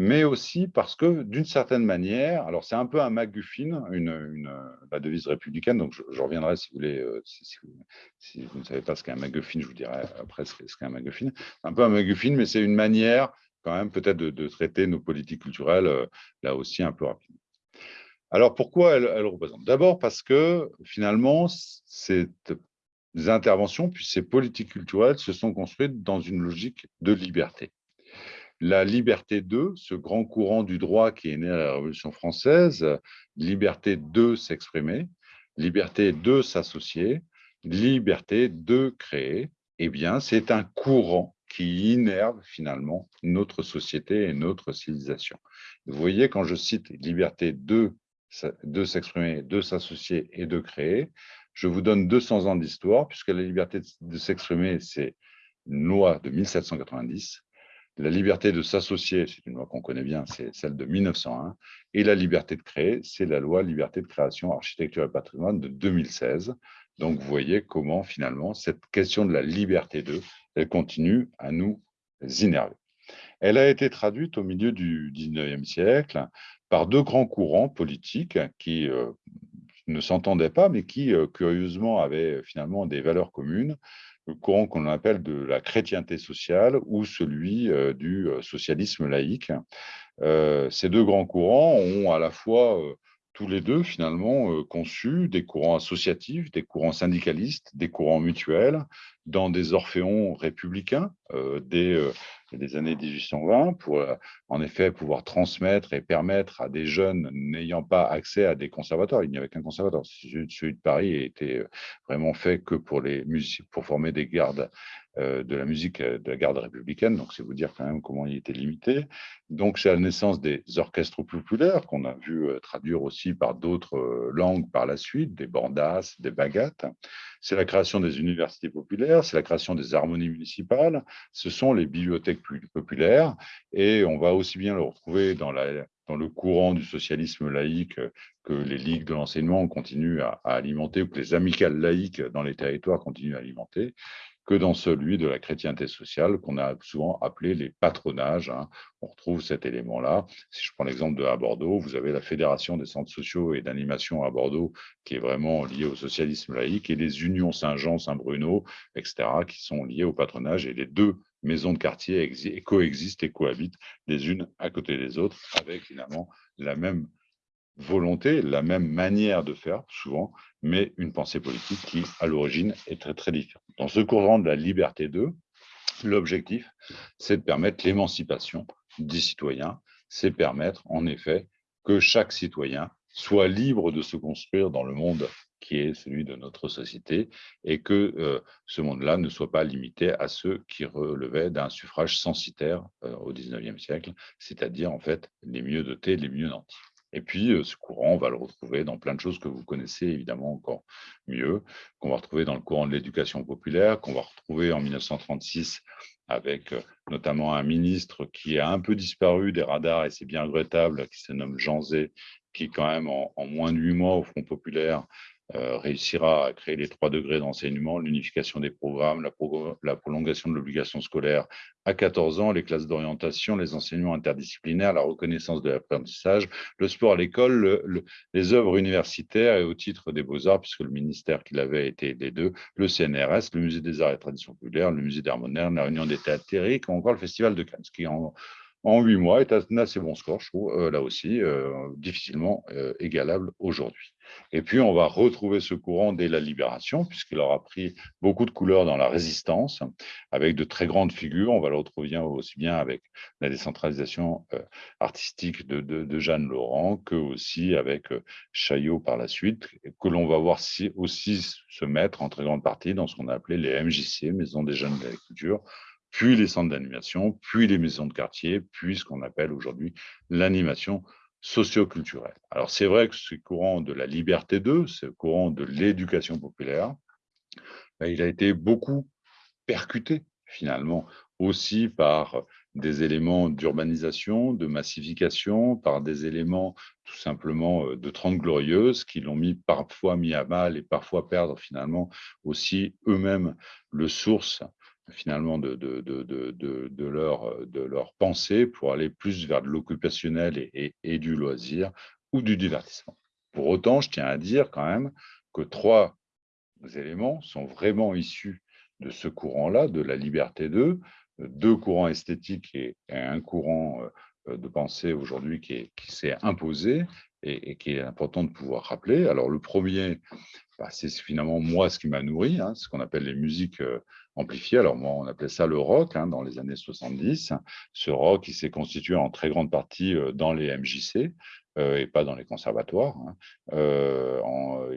mais aussi parce que d'une certaine manière, alors c'est un peu un MacGuffin, une, la devise républicaine, donc je, reviendrai si vous voulez, euh, si, vous ne savez pas ce qu'est un MacGuffin, je vous dirai après ce qu'est un MacGuffin. Un peu un MacGuffin, mais c'est une manière quand même peut-être de, traiter nos politiques culturelles euh, là aussi un peu rapidement. Alors pourquoi elle, elle représente D'abord parce que finalement, cette interventions, puis ces politiques culturelles se sont construites dans une logique de liberté. La liberté de, ce grand courant du droit qui est né à la Révolution française, liberté de s'exprimer, liberté de s'associer, liberté de créer, eh bien, c'est un courant qui innerve finalement notre société et notre civilisation. Vous voyez, quand je cite liberté de, de s'exprimer, de s'associer et de créer, je vous donne 200 ans d'histoire, puisque la liberté de s'exprimer, c'est une loi de 1790. La liberté de s'associer, c'est une loi qu'on connaît bien, c'est celle de 1901. Et la liberté de créer, c'est la loi liberté de création, architecture et patrimoine de 2016. Donc, vous voyez comment, finalement, cette question de la liberté de, elle continue à nous innerver. Elle a été traduite au milieu du 19e siècle par deux grands courants politiques qui, euh, ne s'entendaient pas, mais qui, euh, curieusement, avaient euh, finalement des valeurs communes, courant qu'on appelle de la chrétienté sociale ou celui euh, du socialisme laïque. Ces deux grands courants ont à la fois tous les deux finalement conçu des courants associatifs, des courants syndicalistes, des courants mutuels dans des orphéons républicains des des années 1820 pour euh, en effet pouvoir transmettre et permettre à des jeunes n'ayant pas accès à des conservatoires. Il n'y avait qu'un conservatoire. Celui de Paris était euh, vraiment fait que pour les pour former des gardes euh, de la musique de la garde républicaine. Donc, c'est vous dire quand même comment il était limité. Donc, c'est la naissance des orchestres populaires qu'on a vu traduire aussi par d'autres langues par la suite, des bandas, des bagattes. C'est la création des universités populaires, c'est la création des harmonies municipales, ce sont les bibliothèques populaires et on va aussi bien le retrouver dans, le courant du socialisme laïque que les ligues de l'enseignement continuent à, alimenter ou que les amicales laïques dans les territoires continuent à alimenter que dans celui de la chrétienté sociale qu'on a souvent appelé les patronages. Hein. On retrouve cet élément-là. Si je prends l'exemple de à Bordeaux, vous avez la Fédération des centres sociaux et d'animation à Bordeaux qui est vraiment liée au socialisme laïque et les unions Saint-Jean, Saint-Bruno, etc., qui sont liées au patronage et les deux maisons de quartier coexistent et cohabitent les unes à côté des autres avec finalement la même volonté, la même manière de faire, souvent, mais une pensée politique qui, à l'origine, est très, très différente. Dans ce courant de la liberté 2, l'objectif, c'est de permettre l'émancipation des citoyens, c'est permettre, en effet, que chaque citoyen soit libre de se construire dans le monde qui est celui de notre société, et que euh, ce monde-là ne soit pas limité à ceux qui relevaient d'un suffrage censitaire euh, au XIXe siècle, c'est-à-dire en fait les mieux dotés, les mieux nantis. Et puis, euh, ce courant, on va le retrouver dans plein de choses que vous connaissez évidemment encore mieux, qu'on va retrouver dans le courant de l'éducation populaire, qu'on va retrouver en 1936 avec notamment un ministre qui a un peu disparu des radars, et c'est bien regrettable, qui se nomme Jean Zé, qui quand même en, en moins de huit mois au Front populaire euh, réussira à créer les trois degrés d'enseignement, l'unification des programmes, la, prolongation de l'obligation scolaire à 14 ans, les classes d'orientation, les enseignements interdisciplinaires, la reconnaissance de l'apprentissage, le sport à l'école, les œuvres universitaires et au titre des beaux-arts, puisque le ministère qui l'avait été les deux, le CNRS, le musée des arts et traditions populaires, le musée moderne, la réunion des théâtres ou encore le festival de Cannes, qui en, en huit mois est un assez bon score, je trouve, euh, là aussi, euh, difficilement égalable aujourd'hui. Et puis, on va retrouver ce courant dès la libération, puisqu'il aura pris beaucoup de couleurs dans la résistance, avec de très grandes figures. On va le retrouver aussi bien avec la décentralisation euh, artistique de, Jeanne Laurent, que aussi avec euh, Chaillot par la suite, que l'on va voir aussi se mettre en très grande partie dans ce qu'on a appelé les MJC, Maisons des Jeunes de la Culture, puis les centres d'animation, puis les maisons de quartier, puis ce qu'on appelle aujourd'hui l'animation socio-culturel. Alors c'est vrai que ce courant de la liberté 2, ce courant de l'éducation populaire, ben, il a été beaucoup percuté finalement aussi par des éléments d'urbanisation, de massification, par des éléments tout simplement euh, de Trente Glorieuses qui l'ont mis parfois mis à mal et parfois perdre finalement aussi eux-mêmes le source finalement de, de, de, de, leur, de leur pensée pour aller plus vers de l'occupationnel et, et, du loisir ou du divertissement. Pour autant, je tiens à dire quand même que trois éléments sont vraiment issus de ce courant-là, de la liberté 2, deux courants esthétiques et, un courant euh, de pensée aujourd'hui qui, s'est imposé et, qui est important de pouvoir rappeler. Alors le premier, bah, c'est finalement moi ce qui m'a nourri, hein, ce qu'on appelle les musiques euh, amplifié. Alors moi, on appelait ça le rock hein, dans les années 70. Ce rock, il s'est constitué en très grande partie euh, dans les MJC euh, et pas dans les conservatoires. Hein. Euh,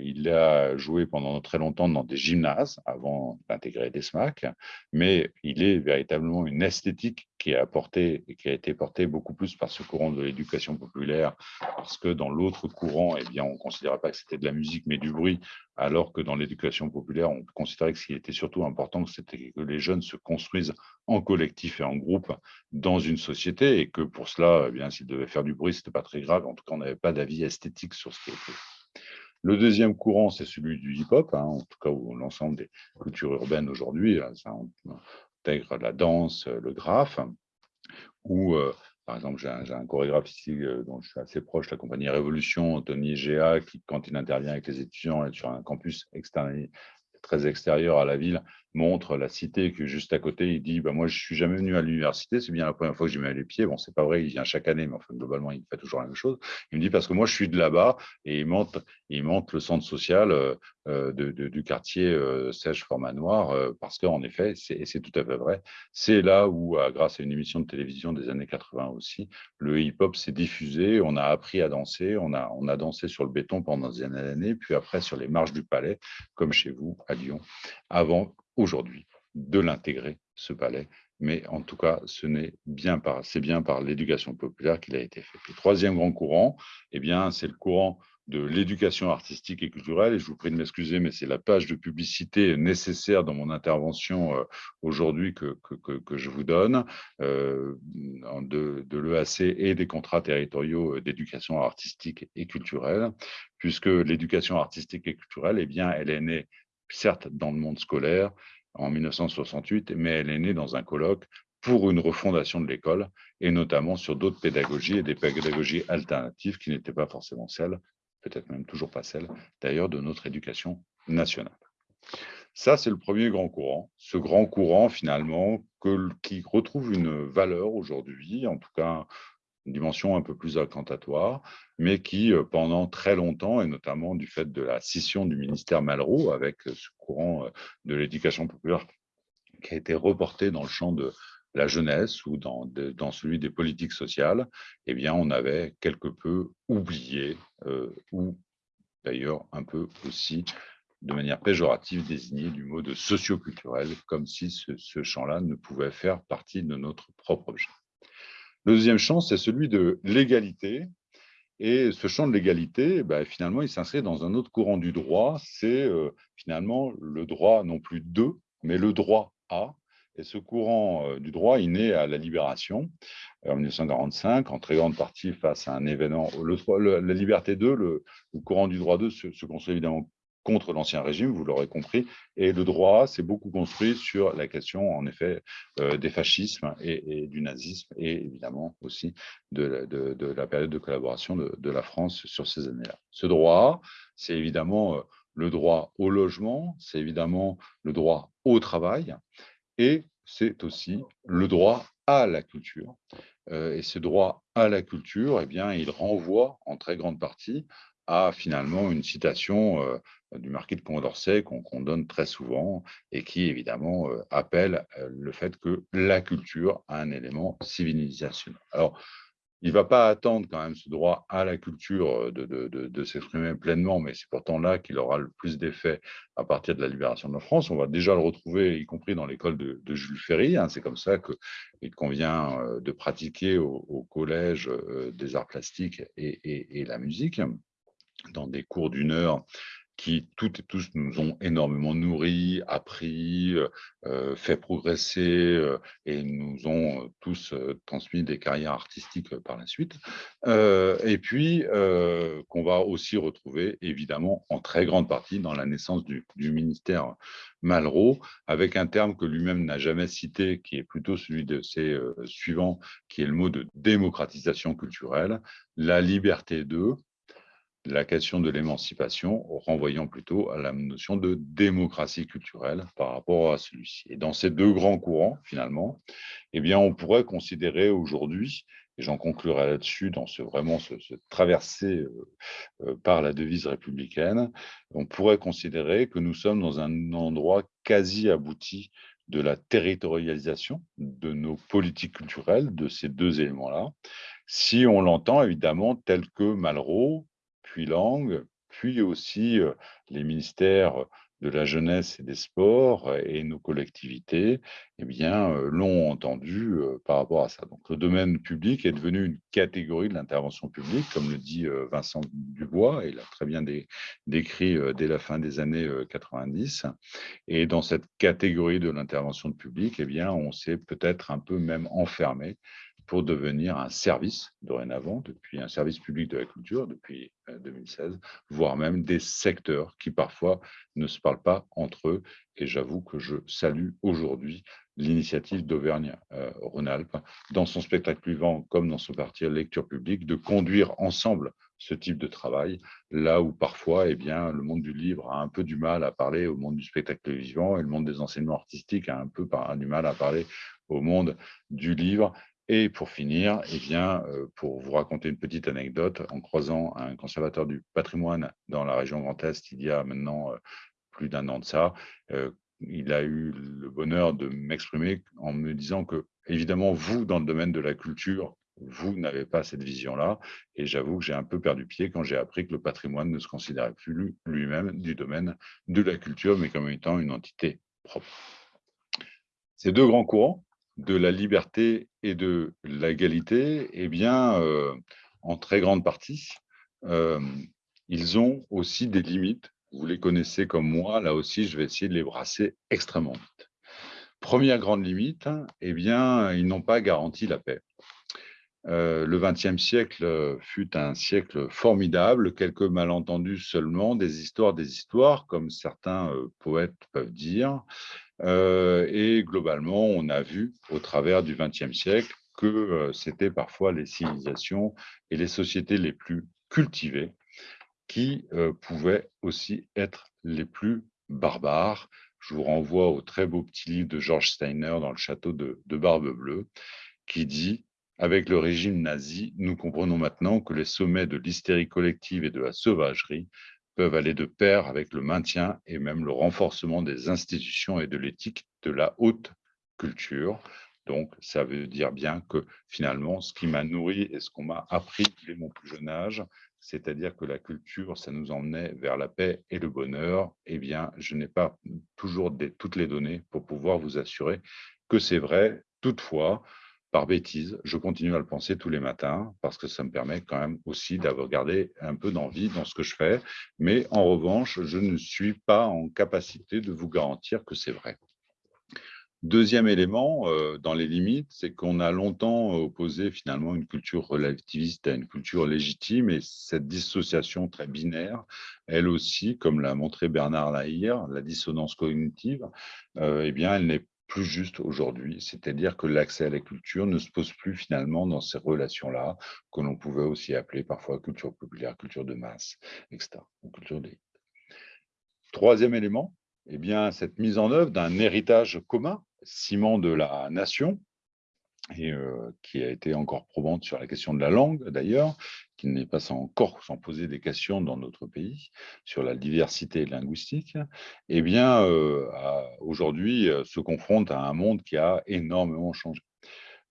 il a joué pendant très longtemps dans des gymnases avant d'intégrer des SMAC, mais il est véritablement une esthétique qui a, porté, été portée beaucoup plus par ce courant de l'éducation populaire, parce que dans l'autre courant, eh bien, on ne considérait pas que c'était de la musique, mais du bruit, alors que dans l'éducation populaire, on considérait que ce qui était surtout important, c'était que les jeunes se construisent en collectif et en groupe dans une société, et que pour cela, eh bien, s'ils devaient faire du bruit, ce n'était pas très grave. En tout cas, on n'avait pas d'avis esthétique sur ce qui était. Le deuxième courant, c'est celui du hip-hop, hein, en tout cas l'ensemble des cultures urbaines aujourd'hui, ça intègre la danse, le graphe, ou euh, par exemple, j'ai un, chorégraphe ici euh, dont je suis assez proche, la compagnie Révolution, Tony Géa, qui, quand il intervient avec les étudiants sur un campus externe, très extérieur à la ville, montre la cité que juste à côté, il dit bah, Moi, je suis jamais venu à l'université, c'est bien la première fois que j'y mets les pieds. Bon, c'est pas vrai, il vient chaque année, mais enfin, globalement, il fait toujours la même chose. Il me dit Parce que moi, je suis de là-bas, et il montre, il montre le centre social euh, euh, de, du quartier euh, Sèche Format Noir, parce qu'en effet, et c'est tout à fait vrai, c'est là où, grâce à une émission de télévision des années 80 aussi, le hip-hop s'est diffusé, on a appris à danser, on a, on a dansé sur le béton pendant des années, puis après sur les marches du palais, comme chez vous à Lyon, avant aujourd'hui de l'intégrer, ce palais. Mais en tout cas, ce n'est bien par, c'est bien par l'éducation populaire qu'il a été fait. Le troisième grand courant, eh bien, c'est le courant de l'éducation artistique et culturelle. Et je vous prie de m'excuser, mais c'est la page de publicité nécessaire dans mon intervention euh, aujourd'hui que, je vous donne euh, de, l'EAC et des contrats territoriaux d'éducation artistique et culturelle, puisque l'éducation artistique et culturelle, eh bien, elle est née certes dans le monde scolaire en 1968, mais elle est née dans un colloque pour une refondation de l'école, et notamment sur d'autres pédagogies et des pédagogies alternatives qui n'étaient pas forcément celles, peut-être même toujours pas celles, d'ailleurs, de notre éducation nationale. Ça, c'est le premier grand courant. Ce grand courant, finalement, qui retrouve une valeur aujourd'hui, en tout cas une dimension un peu plus incantatoire, mais qui, pendant très longtemps, et notamment du fait de la scission du ministère Malraux, avec ce courant de l'éducation populaire qui a été reporté dans le champ de la jeunesse ou dans, celui des politiques sociales, eh bien, on avait quelque peu oublié, ou d'ailleurs un peu aussi de manière péjorative désigné du mot de socioculturel, comme si ce, champ-là ne pouvait faire partie de notre propre objet. Le deuxième champ, c'est celui de l'égalité. Et ce champ de l'égalité, ben, finalement, il s'inscrit dans un autre courant du droit. C'est euh, finalement le droit non plus de, mais le droit à. Et ce courant euh, du droit, il naît à la Libération en 1945, en très grande partie face à un événement. La liberté 2, le, courant du droit 2 se, se construit évidemment contre l'ancien régime, vous l'aurez compris, et le droit s'est beaucoup construit sur la question, en effet, euh, des fascismes et, du nazisme, et évidemment aussi de la, période de collaboration de, la France sur ces années-là. Ce droit, c'est évidemment euh, le droit au logement, c'est évidemment le droit au travail, et c'est aussi le droit à la culture. Euh, et ce droit à la culture, eh bien, il renvoie en très grande partie à finalement une citation du marquis de Condorcet qu'on donne très souvent et qui évidemment euh, appelle euh, le fait que la culture a un élément civilisationnel. Alors, il ne va pas attendre quand même ce droit à la culture de, s'exprimer pleinement, mais c'est pourtant là qu'il aura le plus d'effet à partir de la libération de la France. On va déjà le retrouver, y compris dans l'école de, Jules Ferry. Hein. C'est comme ça qu'il convient de pratiquer au, collège des arts plastiques et la musique dans des cours d'une heure qui toutes et tous nous ont énormément nourris, appris, euh, euh, fait progresser euh, et nous ont tous transmis des carrières artistiques par la suite. et puis, qu'on va aussi retrouver évidemment en très grande partie dans la naissance du, du ministère Malraux, avec un terme que lui-même n'a jamais cité, qui est plutôt celui de ses suivants, qui est le mot de démocratisation culturelle, la liberté de, la question de l'émancipation, renvoyant plutôt à la notion de démocratie culturelle par rapport à celui-ci. Et dans ces deux grands courants, finalement, eh bien, on pourrait considérer aujourd'hui, et j'en conclurai là-dessus, dans ce vraiment ce, traversé euh, euh, par la devise républicaine, on pourrait considérer que nous sommes dans un endroit quasi abouti de la territorialisation de nos politiques culturelles, de ces deux éléments-là, si on l'entend évidemment tel que Malraux, puis langue, puis aussi les ministères de la jeunesse et des sports et nos collectivités eh bien, l'ont entendu par rapport à ça. Donc, le domaine public est devenu une catégorie de l'intervention publique, comme le dit Vincent Dubois, il a très bien décrit dès la fin des années 90. Et dans cette catégorie de l'intervention publique, eh bien, on s'est peut-être un peu même enfermé pour devenir un service dorénavant, depuis un service public de la culture depuis 2016, euh, voire même des secteurs qui parfois ne se parlent pas entre eux. Et j'avoue que je salue aujourd'hui l'initiative d'Auvergne-Rhône-Alpes, dans son spectacle vivant comme dans son parti lecture publique, de conduire ensemble ce type de travail, là où parfois eh bien, le monde du livre a un peu du mal à parler au monde du spectacle vivant et le monde des enseignements artistiques a un peu du mal à parler au monde du livre. Et pour finir, eh bien, euh, pour vous raconter une petite anecdote, en croisant un conservateur du patrimoine dans la région Grand Est il y a maintenant euh, plus d'un an de ça, euh, il a eu le bonheur de m'exprimer en me disant que, évidemment, vous, dans le domaine de la culture, vous n'avez pas cette vision-là. Et j'avoue que j'ai un peu perdu pied quand j'ai appris que le patrimoine ne se considérait plus lui-même du domaine de la culture, mais comme étant une entité propre. Ces deux grands courants, de la liberté et de l'égalité, eh bien, euh, en très grande partie, euh, ils ont aussi des limites. Vous les connaissez comme moi, là aussi, je vais essayer de les brasser extrêmement vite. Première grande limite, eh bien, ils n'ont pas garanti la paix. Euh, le XXe siècle fut un siècle formidable, quelques malentendus seulement, des histoires, des histoires, comme certains poètes peuvent dire, et globalement, on a vu au travers du XXe siècle que euh, c'était parfois les civilisations et les sociétés les plus cultivées qui euh, pouvaient aussi être les plus barbares. Je vous renvoie au très beau petit livre de George Steiner dans le château de, Barbe Bleue, qui dit Avec le régime nazi, nous comprenons maintenant que les sommets de l'hystérie collective et de la sauvagerie peuvent aller de pair avec le maintien et même le renforcement des institutions et de l'éthique de la haute culture. Donc, ça veut dire bien que finalement, ce qui m'a nourri et ce qu'on m'a appris dès mon plus jeune âge, c'est-à-dire que la culture, ça nous emmenait vers la paix et le bonheur, eh bien, je n'ai pas toujours toutes les données pour pouvoir vous assurer que c'est vrai. Toutefois, par bêtise, je continue à le penser tous les matins parce que ça me permet quand même aussi d'avoir gardé un peu d'envie dans ce que je fais. Mais en revanche, je ne suis pas en capacité de vous garantir que c'est vrai. Deuxième élément, euh, dans les limites, c'est qu'on a longtemps opposé finalement une culture relativiste à une culture légitime et cette dissociation très binaire, elle aussi, comme l'a montré Bernard Lahire, la dissonance cognitive, euh, eh bien, elle n'est plus juste aujourd'hui. C'est-à-dire que l'accès à la culture ne se pose plus finalement dans ces relations-là, que l'on pouvait aussi appeler parfois culture populaire, culture de masse, etc. culture Troisième élément, eh bien, cette mise en œuvre d'un héritage commun ciment de la nation, et qui a été encore probante sur la question de la langue d'ailleurs, qui n'est pas encore sans poser des questions dans notre pays sur la diversité linguistique, eh bien aujourd'hui se confronte à un monde qui a énormément changé.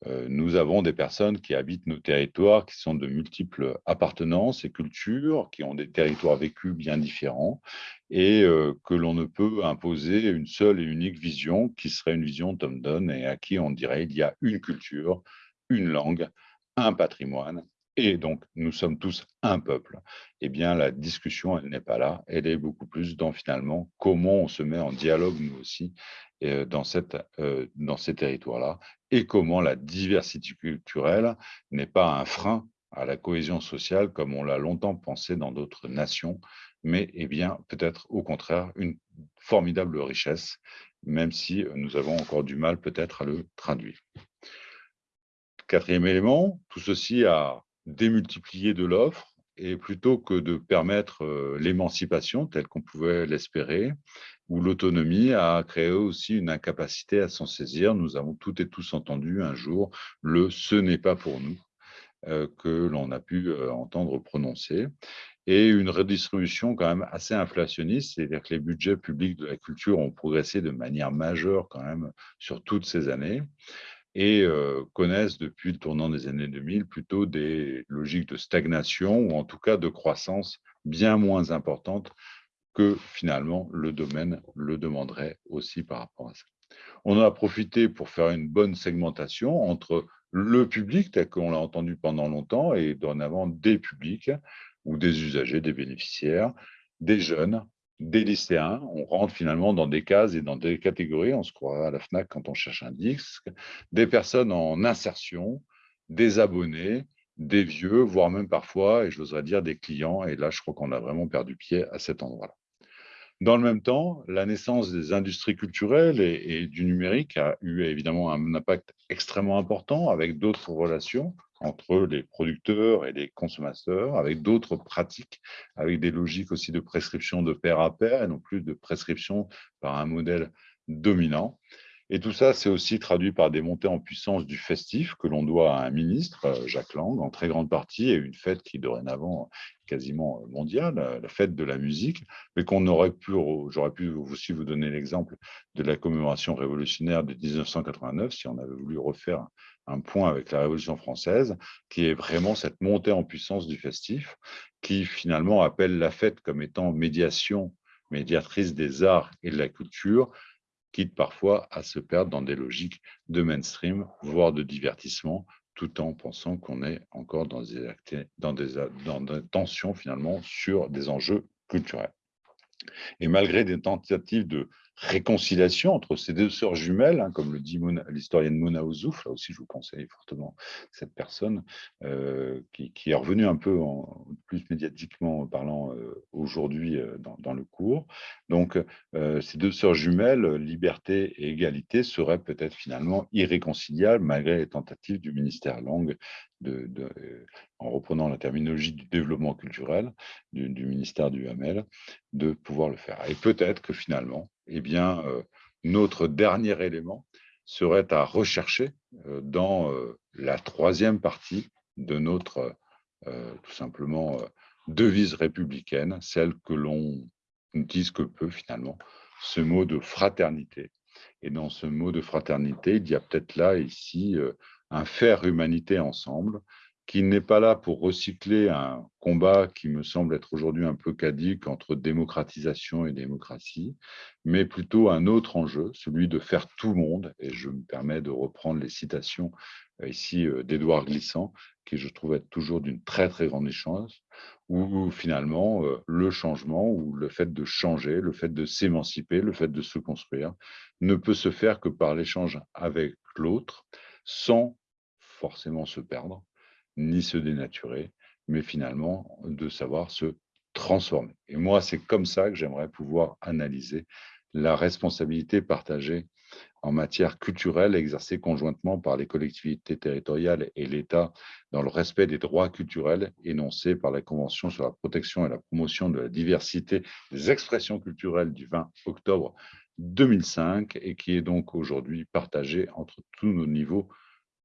Euh, nous avons des personnes qui habitent nos territoires, qui sont de multiples appartenances et cultures, qui ont des territoires vécus bien différents, et euh, que l'on ne peut imposer une seule et unique vision, qui serait une vision Tom Donne, et à qui on dirait il y a une culture, une langue, un patrimoine, et donc nous sommes tous un peuple. Eh bien, la discussion, elle n'est pas là, elle est beaucoup plus dans finalement comment on se met en dialogue, nous aussi, euh, dans ces territoires-là, et comment la diversité culturelle n'est pas un frein à la cohésion sociale comme on l'a longtemps pensé dans d'autres nations, mais eh bien peut-être au contraire une formidable richesse, même si nous avons encore du mal peut-être à le traduire. Quatrième élément, tout ceci a démultiplié de l'offre, et plutôt que de permettre euh, l'émancipation telle qu'on pouvait l'espérer, ou l'autonomie a créé aussi une incapacité à s'en saisir. Nous avons toutes et tous entendu un jour le « ce n'est pas pour nous euh, que l'on a pu euh, entendre prononcer et une redistribution quand même assez inflationniste, c'est-à-dire que les budgets publics de la culture ont progressé de manière majeure quand même sur toutes ces années et euh, connaissent depuis le tournant des années 2000 plutôt des logiques de stagnation ou en tout cas de croissance bien moins importantes que finalement le domaine le demanderait aussi par rapport à ça. On a profité pour faire une bonne segmentation entre le public, tel qu'on l'a entendu pendant longtemps, et dorénavant des publics ou des usagers, des bénéficiaires, des jeunes, des lycéens. On rentre finalement dans des cases et dans des catégories, on se croit à la FNAC quand on cherche un disque, des personnes en insertion, des abonnés, des vieux, voire même parfois, et j'oserais dire des clients, et là je crois qu'on a vraiment perdu pied à cet endroit-là. Dans le même temps, la naissance des industries culturelles et, du numérique a eu évidemment un impact extrêmement important avec d'autres relations entre les producteurs et les consommateurs, avec d'autres pratiques, avec des logiques aussi de prescription de pair à pair et non plus de prescription par un modèle dominant. Et tout ça, c'est aussi traduit par des montées en puissance du festif que l'on doit à un ministre, euh, Jacques Lang, en très grande partie, et une fête qui dorénavant quasiment mondiale, euh, la fête de la musique, mais qu'on aurait pu, j'aurais pu aussi vous donner l'exemple de la commémoration révolutionnaire de 1989, si on avait voulu refaire un point avec la Révolution française, qui est vraiment cette montée en puissance du festif, qui finalement appelle la fête comme étant médiation, médiatrice des arts et de la culture, quitte parfois à se perdre dans des logiques de mainstream, voire de divertissement, tout en pensant qu'on est encore dans des, tensions finalement sur des enjeux culturels. Et malgré des tentatives de réconciliation entre ces deux sœurs jumelles, hein, comme le dit l'historienne Mona Ouzouf, là aussi je vous conseille fortement cette personne, euh, qui, est revenue un peu plus médiatiquement parlant euh, aujourd'hui euh, dans, le cours. Donc ces deux sœurs jumelles, liberté et égalité, seraient peut-être finalement irréconciliables malgré les tentatives du ministère langue en reprenant la terminologie du développement culturel du, ministère du Hamel, de pouvoir le faire. Et peut-être que finalement, eh bien, euh, notre dernier élément serait à rechercher dans la troisième partie de notre, tout simplement, devise républicaine, celle que l'on utilise que peu finalement, ce mot de fraternité. Et dans ce mot de fraternité, il y a peut-être là, ici, un faire humanité ensemble, qui n'est pas là pour recycler un combat qui me semble être aujourd'hui un peu cadique entre démocratisation et démocratie, mais plutôt un autre enjeu, celui de faire tout le monde, et je me permets de reprendre les citations euh, ici euh, d'Édouard Glissant, qui je trouve être toujours d'une très très grande échange, où finalement euh, le changement ou le fait de changer, le fait de s'émanciper, le fait de se construire, ne peut se faire que par l'échange avec l'autre, sans forcément se perdre, ni se dénaturer, mais finalement de savoir se transformer. Et moi, c'est comme ça que j'aimerais pouvoir analyser la responsabilité partagée en matière culturelle exercée conjointement par les collectivités territoriales et l'État dans le respect des droits culturels énoncés par la Convention sur la protection et la promotion de la diversité des expressions culturelles du 20 octobre 2005 et qui est donc aujourd'hui partagée entre tous nos niveaux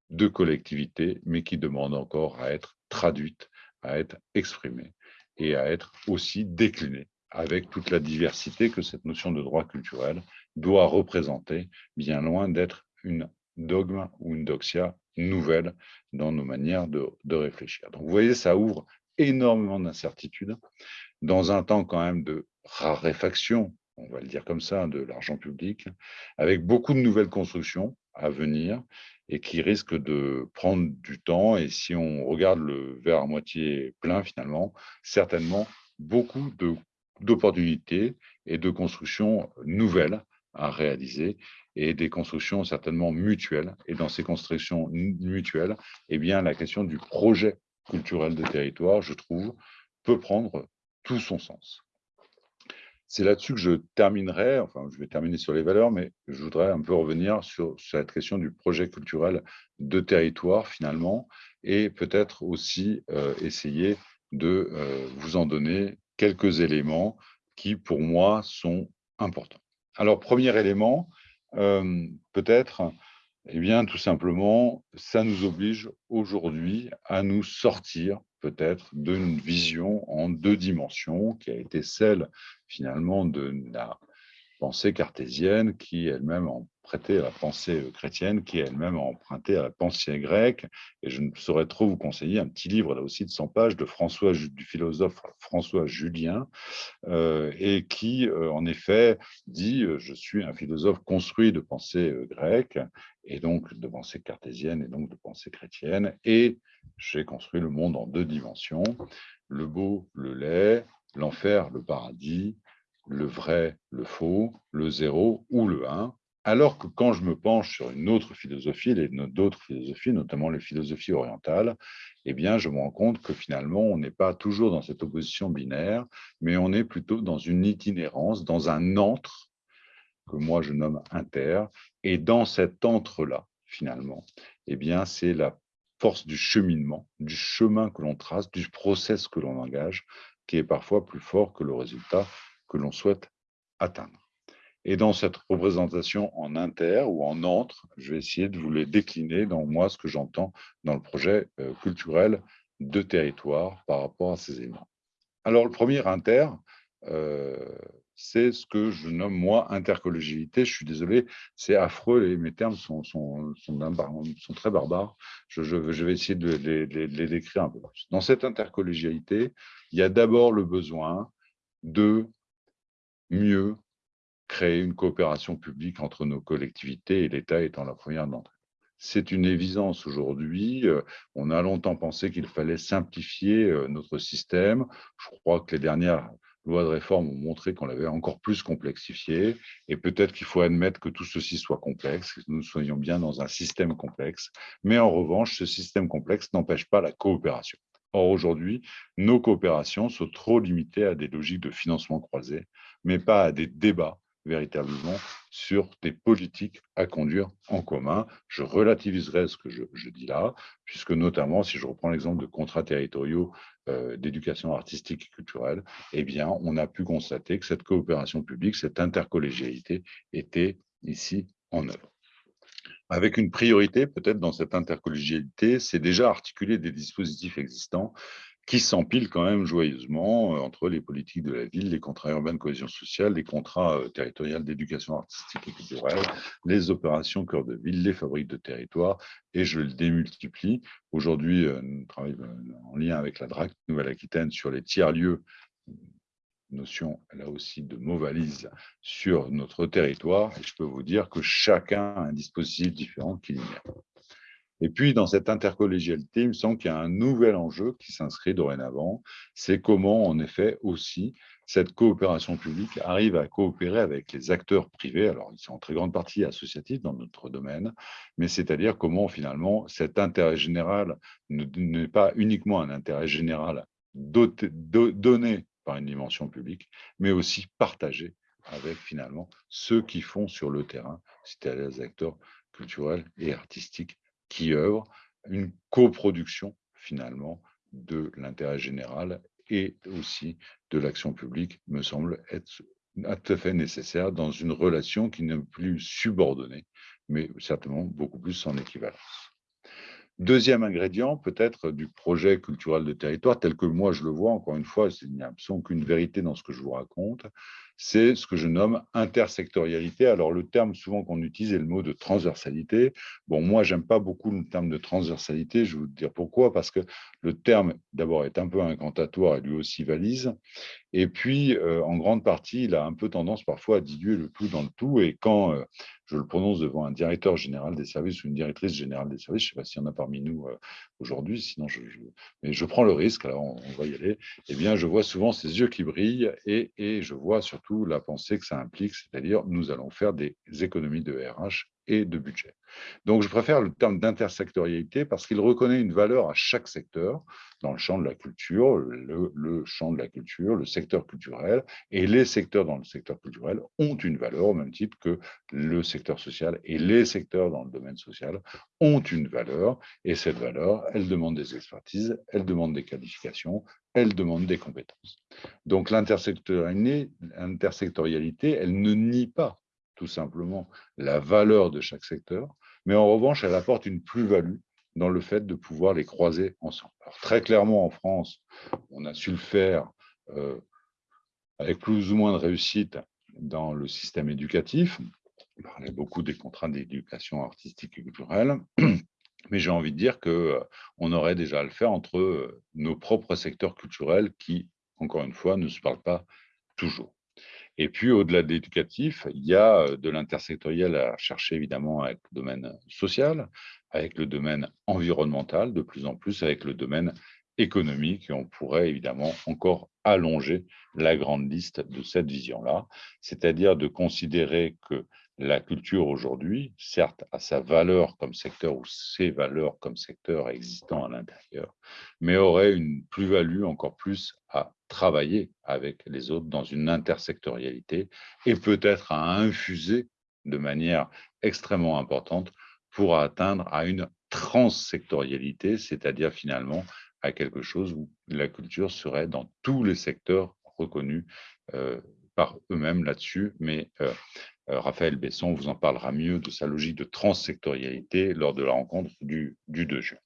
de collectivité, mais qui demande encore à être traduite, à être exprimée et à être aussi déclinée avec toute la diversité que cette notion de droit culturel doit représenter, bien loin d'être une dogme ou une doxia nouvelle dans nos manières de, de réfléchir. Donc vous voyez, ça ouvre énormément d'incertitudes dans un temps quand même de raréfaction, on va le dire comme ça, de l'argent public, avec beaucoup de nouvelles constructions à venir et qui risque de prendre du temps. Et si on regarde le verre à moitié plein, finalement, certainement beaucoup d'opportunités et de constructions nouvelles à réaliser et des constructions certainement mutuelles. Et dans ces constructions mutuelles, eh bien, la question du projet culturel de territoire, je trouve, peut prendre tout son sens. C'est là-dessus que je terminerai, enfin je vais terminer sur les valeurs, mais je voudrais un peu revenir sur, cette question du projet culturel de territoire finalement, et peut-être aussi euh, essayer de euh, vous en donner quelques éléments qui pour moi sont importants. Alors premier élément, euh, peut-être, eh bien tout simplement, ça nous oblige aujourd'hui à nous sortir peut-être d'une vision en deux dimensions qui a été celle finalement de la pensée cartésienne qui elle-même empruntait à la pensée euh, chrétienne, qui elle-même emprunté à la pensée grecque. Et je ne saurais trop vous conseiller un petit livre là aussi de 100 pages de François, du philosophe François Julien, euh, et qui euh, en effet dit Je suis un philosophe construit de pensée grecque, et donc de pensée cartésienne, et donc de pensée chrétienne, et j'ai construit le monde en deux dimensions, le beau, le laid, l'enfer, le paradis, le vrai, le faux, le zéro ou le un, alors que quand je me penche sur une autre philosophie, d'autres philosophies, notamment les philosophies orientales, eh bien, je me rends compte que finalement, on n'est pas toujours dans cette opposition binaire, mais on est plutôt dans une itinérance, dans un entre, que moi je nomme inter, et dans cet entre-là, finalement, eh bien, c'est la force du cheminement, du chemin que l'on trace, du process que l'on engage, qui est parfois plus fort que le résultat que l'on souhaite atteindre. Et dans cette représentation en inter ou en entre, je vais essayer de vous les décliner dans moi ce que j'entends dans le projet euh, culturel de territoire par rapport à ces éléments. Alors, le premier inter, euh, c'est ce que je nomme moi intercollégialité. Je suis désolé, c'est affreux, mes termes sont, sont, sont, très barbares. Je, vais essayer de les, de les décrire un peu plus. Dans cette intercollégialité, il y a d'abord le besoin de mieux créer une coopération publique entre nos collectivités et l'État étant la première d'entre elles. C'est une évidence aujourd'hui. Euh, on a longtemps pensé qu'il fallait simplifier euh, notre système. Je crois que les dernières lois de réforme ont montré qu'on l'avait encore plus complexifié. Et peut-être qu'il faut admettre que tout ceci soit complexe, que nous soyons bien dans un système complexe. Mais en revanche, ce système complexe n'empêche pas la coopération. Or, aujourd'hui, nos coopérations sont trop limitées à des logiques de financement croisé, mais pas à des débats véritablement sur des politiques à conduire en commun. Je relativiserai ce que je, dis là, puisque notamment, si je reprends l'exemple de contrats territoriaux euh, d'éducation artistique et culturelle, eh bien, on a pu constater que cette coopération publique, cette intercollégialité était ici en œuvre. avec une priorité peut-être dans cette intercollégialité, c'est déjà articuler des dispositifs existants qui s'empilent quand même joyeusement euh, entre les politiques de la ville, les contrats urbains de cohésion sociale, les contrats euh, territoriaux d'éducation artistique et culturelle, les opérations cœur de ville, les fabriques de territoire, et je le démultiplie. Aujourd'hui, euh, nous travaillons en lien avec la DRAC Nouvelle-Aquitaine sur les tiers-lieux notion là aussi de mots valise sur notre territoire et je peux vous dire que chacun a un dispositif différent qui l'émère. Et puis, dans cette intercollégialité, il me semble qu'il y a un nouvel enjeu qui s'inscrit dorénavant, c'est comment, en effet, aussi, cette coopération publique arrive à coopérer avec les acteurs privés. Alors, ils sont en très grande partie associatifs dans notre domaine, mais c'est-à-dire comment, finalement, cet intérêt général n'est pas uniquement un intérêt général donné par une dimension publique, mais aussi partagée avec, finalement, ceux qui font sur le terrain, c'est-à-dire les acteurs culturels et artistiques qui œuvrent, une coproduction finalement de l'intérêt général et aussi de l'action publique me semble être tout à fait nécessaire dans une relation qui n'est plus subordonnée, mais certainement beaucoup plus en équivalence. Deuxième ingrédient, peut-être, du projet culturel de territoire, tel que moi je le vois, encore une fois, il n'y a absolument aucune vérité dans ce que je vous raconte, c'est ce que je nomme intersectorialité. Alors, le terme souvent qu'on utilise est le mot de transversalité. Bon, moi, j'aime pas beaucoup le terme de transversalité. Je vais vous dire pourquoi. Parce que le terme, d'abord, est un peu incantatoire et lui aussi valise. Et puis, euh, en grande partie, il a un peu tendance parfois à diluer le tout dans le tout. Et quand euh, je le prononce devant un directeur général des services ou une directrice générale des services, je ne sais pas s'il y en a parmi nous euh, aujourd'hui, sinon je, mais je prends le risque, alors on, va y aller, eh bien, je vois souvent ces yeux qui brillent et, et je vois surtout la pensée que ça implique, c'est-à-dire nous allons faire des économies de RH et de budget. Donc, je préfère le terme d'intersectorialité parce qu'il reconnaît une valeur à chaque secteur, dans le champ de la culture, le, champ de la culture, le secteur culturel, et les secteurs dans le secteur culturel ont une valeur au même titre que le secteur social et les secteurs dans le domaine social ont une valeur, et cette valeur, elle demande des expertises, elle demande des qualifications, elle demande des compétences. Donc, l'intersectorialité, elle ne nie pas tout simplement la valeur de chaque secteur, mais en revanche, elle apporte une plus-value dans le fait de pouvoir les croiser ensemble. Alors, très clairement, en France, on a su le faire euh, avec plus ou moins de réussite dans le système éducatif. On parlait beaucoup des contrats d'éducation artistique et culturelle, mais j'ai envie de dire qu'on euh, aurait déjà à le faire entre euh, nos propres secteurs culturels qui, encore une fois, ne se parlent pas toujours. Et puis, au-delà de l'éducatif, il y a de l'intersectoriel à chercher évidemment avec le domaine social, avec le domaine environnemental, de plus en plus avec le domaine économique. Et on pourrait évidemment encore allonger la grande liste de cette vision-là, c'est-à-dire de considérer que la culture aujourd'hui, certes, a sa valeur comme secteur ou ses valeurs comme secteur existant à l'intérieur, mais aurait une plus-value encore plus à travailler avec les autres dans une intersectorialité et peut-être à infuser de manière extrêmement importante pour atteindre à une transsectorialité, c'est-à-dire finalement à quelque chose où la culture serait dans tous les secteurs reconnus euh, par eux-mêmes là-dessus, mais euh, euh, Raphaël Besson vous en parlera mieux de sa logique de transsectorialité lors de la rencontre du, du 2 juin.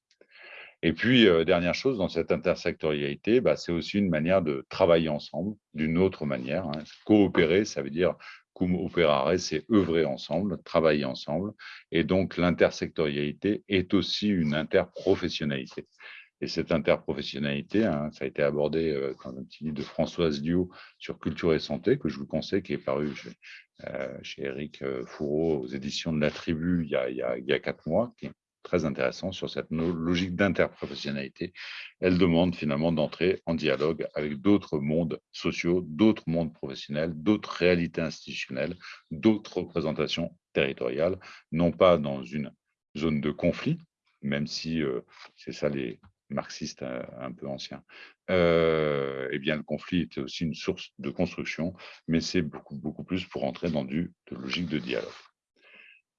Et puis, euh, dernière chose, dans cette intersectorialité, bah, c'est aussi une manière de travailler ensemble d'une autre manière. Hein. Coopérer, ça veut dire cum operare, c'est œuvrer ensemble, travailler ensemble. Et donc, l'intersectorialité est aussi une interprofessionnalité. Et cette interprofessionnalité, hein, ça a été abordé euh, dans un petit livre de Françoise Liu sur culture et santé, que je vous conseille, qui est paru chez, euh, chez Eric Fourreau aux éditions de la Tribu il y a, quatre mois, très intéressant sur cette logique d'interprofessionnalité. Elle demande finalement d'entrer en dialogue avec d'autres mondes sociaux, d'autres mondes professionnels, d'autres réalités institutionnelles, d'autres représentations territoriales, non pas dans une zone de conflit, même si euh, c'est ça les marxistes euh, un peu anciens, euh, eh bien le conflit est aussi une source de construction, mais c'est beaucoup, beaucoup plus pour entrer dans du, logique de dialogue.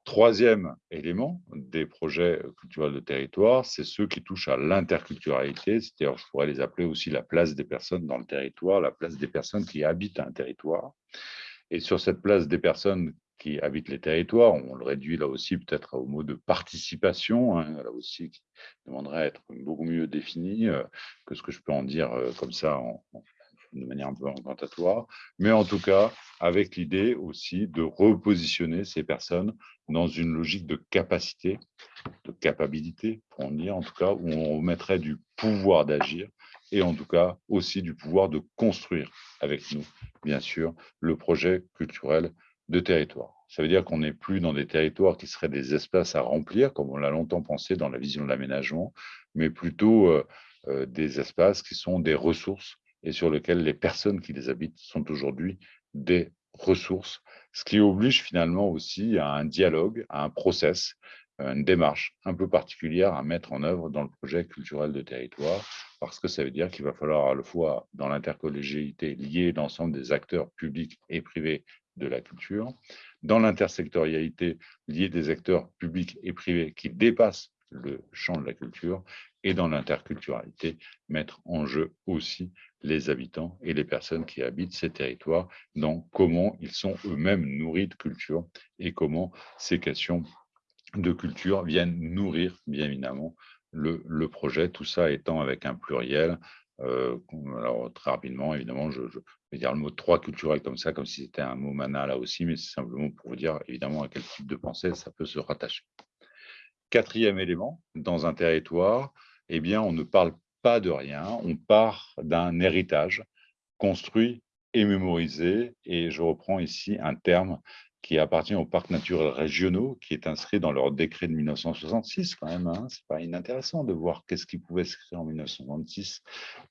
Troisième élément des projets culturels de territoire, c'est ceux qui touchent à l'interculturalité, c'est-à-dire je pourrais les appeler aussi la place des personnes dans le territoire, la place des personnes qui habitent un territoire. Et sur cette place des personnes qui habitent les territoires. On le réduit là aussi peut-être au mot de participation, hein, là aussi qui demanderait à être beaucoup mieux défini euh, que ce que je peux en dire euh, comme ça de manière un peu incantatoire. Mais en tout cas, avec l'idée aussi de repositionner ces personnes dans une logique de capacité, de capacité, pour en dire en tout cas, où on remettrait du pouvoir d'agir et en tout cas aussi du pouvoir de construire avec nous, bien sûr, le projet culturel de territoire. Ça veut dire qu'on n'est plus dans des territoires qui seraient des espaces à remplir, comme on l'a longtemps pensé dans la vision de l'aménagement, mais plutôt euh, euh, des espaces qui sont des ressources et sur lesquels les personnes qui les habitent sont aujourd'hui des ressources, ce qui oblige finalement aussi à un dialogue, à un process, une démarche un peu particulière à mettre en œuvre dans le projet culturel de territoire, parce que ça veut dire qu'il va falloir à la fois, dans l'intercollégialité, lier l'ensemble des acteurs publics et privés de la culture, dans l'intersectorialité, lier des acteurs publics et privés qui dépassent le champ de la culture, et dans l'interculturalité, mettre en jeu aussi les habitants et les personnes qui habitent ces territoires dans comment ils sont eux-mêmes nourris de culture et comment ces questions de culture viennent nourrir, bien évidemment, le, projet, tout ça étant avec un pluriel. Euh, alors, très rapidement, évidemment, je, vais dire le mot trois culturel comme ça, comme si c'était un mot mana là aussi, mais c'est simplement pour vous dire, évidemment, à quel type de pensée ça peut se rattacher. Quatrième élément, dans un territoire, eh bien, on ne parle pas de rien, on part d'un héritage construit et mémorisé, et je reprends ici un terme qui appartient aux parcs naturels régionaux, qui est inscrit dans leur décret de 1966 quand même. Hein. C'est pas inintéressant de voir qu'est-ce qui pouvait s'écrire en 1966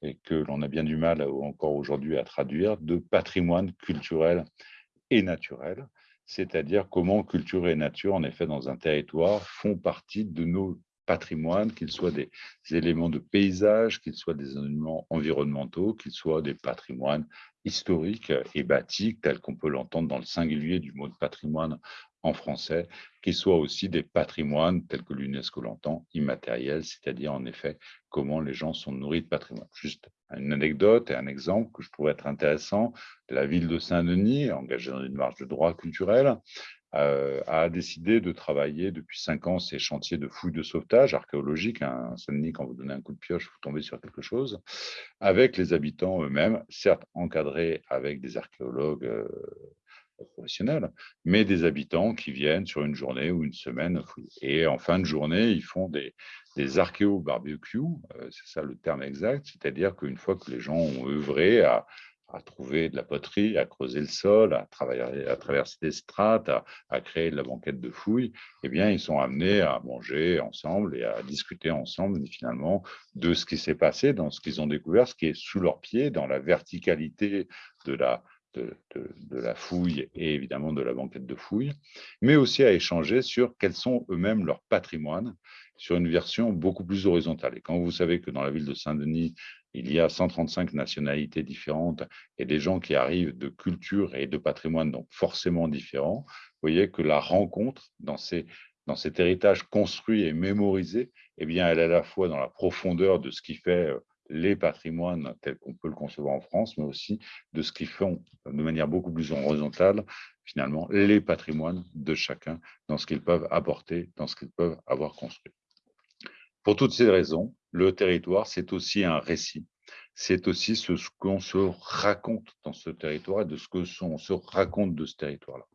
et que l'on a bien du mal encore aujourd'hui à traduire de patrimoine culturel et naturel, c'est-à-dire comment culture et nature, en effet, dans un territoire, font partie de nos patrimoines, qu'ils soient des éléments de paysage, qu'ils soient des éléments environnementaux, qu'ils soient des patrimoines historiques et bâtiques, tels qu'on peut l'entendre dans le singulier du mot de patrimoine en français, qu'ils soient aussi des patrimoines tels que l'UNESCO l'entend, immatériels, c'est-à-dire en effet comment les gens sont nourris de patrimoine. Juste une anecdote et un exemple que je trouve être intéressant, la ville de Saint-Denis, engagée dans une marche de droit culturel, euh, a décidé de travailler depuis cinq ans ces chantiers de fouilles de sauvetage archéologique. Hein, Saint-Denis, quand vous donnez un coup de pioche, vous tombez sur quelque chose, avec les habitants eux-mêmes, certes encadrés avec des archéologues euh, professionnels, mais des habitants qui viennent sur une journée ou une semaine. Et en fin de journée, ils font des, des archéo-barbecues, euh, c'est ça le terme exact, c'est-à-dire qu'une fois que les gens ont œuvré à à trouver de la poterie, à creuser le sol, à, travailler, à traverser des strates, à, créer de la banquette de fouilles, eh bien, ils sont amenés à manger ensemble et à discuter ensemble, finalement, de ce qui s'est passé, dans ce qu'ils ont découvert, ce qui est sous leurs pieds, dans la verticalité de la, de, la fouille et évidemment de la banquette de fouilles, mais aussi à échanger sur quels sont eux-mêmes leurs patrimoines sur une version beaucoup plus horizontale. Et quand vous savez que dans la ville de Saint-Denis, il y a 135 nationalités différentes et des gens qui arrivent de cultures et de patrimoine donc forcément différents, vous voyez que la rencontre dans, ces, dans cet héritage construit et mémorisé, eh bien, elle est à la fois dans la profondeur de ce qui fait euh, les patrimoines tels qu'on peut le concevoir en France, mais aussi de ce qui font de manière beaucoup plus horizontale, finalement, les patrimoines de chacun dans ce qu'ils peuvent apporter, dans ce qu'ils peuvent avoir construit. Pour toutes ces raisons, le territoire, c'est aussi un récit. C'est aussi ce qu'on se raconte dans ce territoire et de ce que on se raconte de ce territoire-là.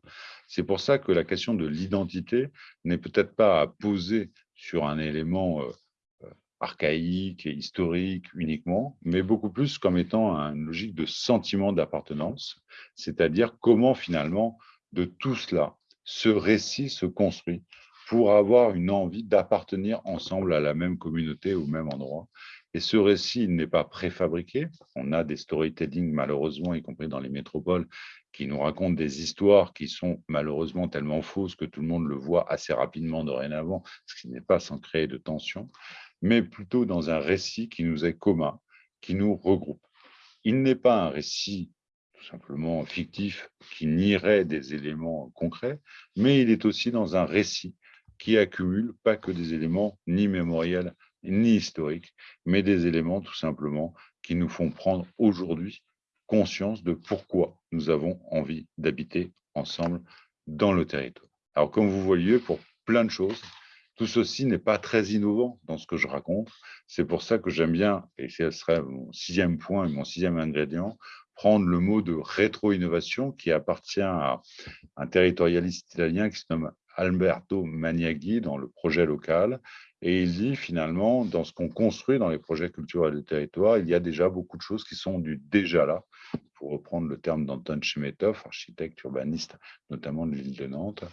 C'est pour ça que la question de l'identité n'est peut-être pas à poser sur un élément euh, archaïque et historique uniquement, mais beaucoup plus comme étant une logique de sentiment d'appartenance, c'est-à-dire comment finalement de tout cela, ce récit se construit pour avoir une envie d'appartenir ensemble à la même communauté, au même endroit. Et ce récit n'est pas préfabriqué. On a des storytelling, malheureusement, y compris dans les métropoles, qui nous racontent des histoires qui sont malheureusement tellement fausses que tout le monde le voit assez rapidement dorénavant, ce qui n'est pas sans créer de tension, mais plutôt dans un récit qui nous est commun, qui nous regroupe. Il n'est pas un récit tout simplement fictif qui nierait des éléments concrets, mais il est aussi dans un récit qui accumule pas que des éléments ni mémoriels ni historiques, mais des éléments tout simplement qui nous font prendre aujourd'hui conscience de pourquoi nous avons envie d'habiter ensemble dans le territoire. Alors, comme vous voyez, pour plein de choses, tout ceci n'est pas très innovant dans ce que je raconte. C'est pour ça que j'aime bien, et ce serait mon sixième point et mon sixième ingrédient, prendre le mot de rétro-innovation qui appartient à un territorialiste italien qui se nomme Alberto Maniaghi dans le projet local. Et il dit finalement, dans ce qu'on construit dans les projets culturels du territoire, il y a déjà beaucoup de choses qui sont du déjà là, pour reprendre le terme d'Anton Chemetov, architecte urbaniste notamment de l'île de Nantes,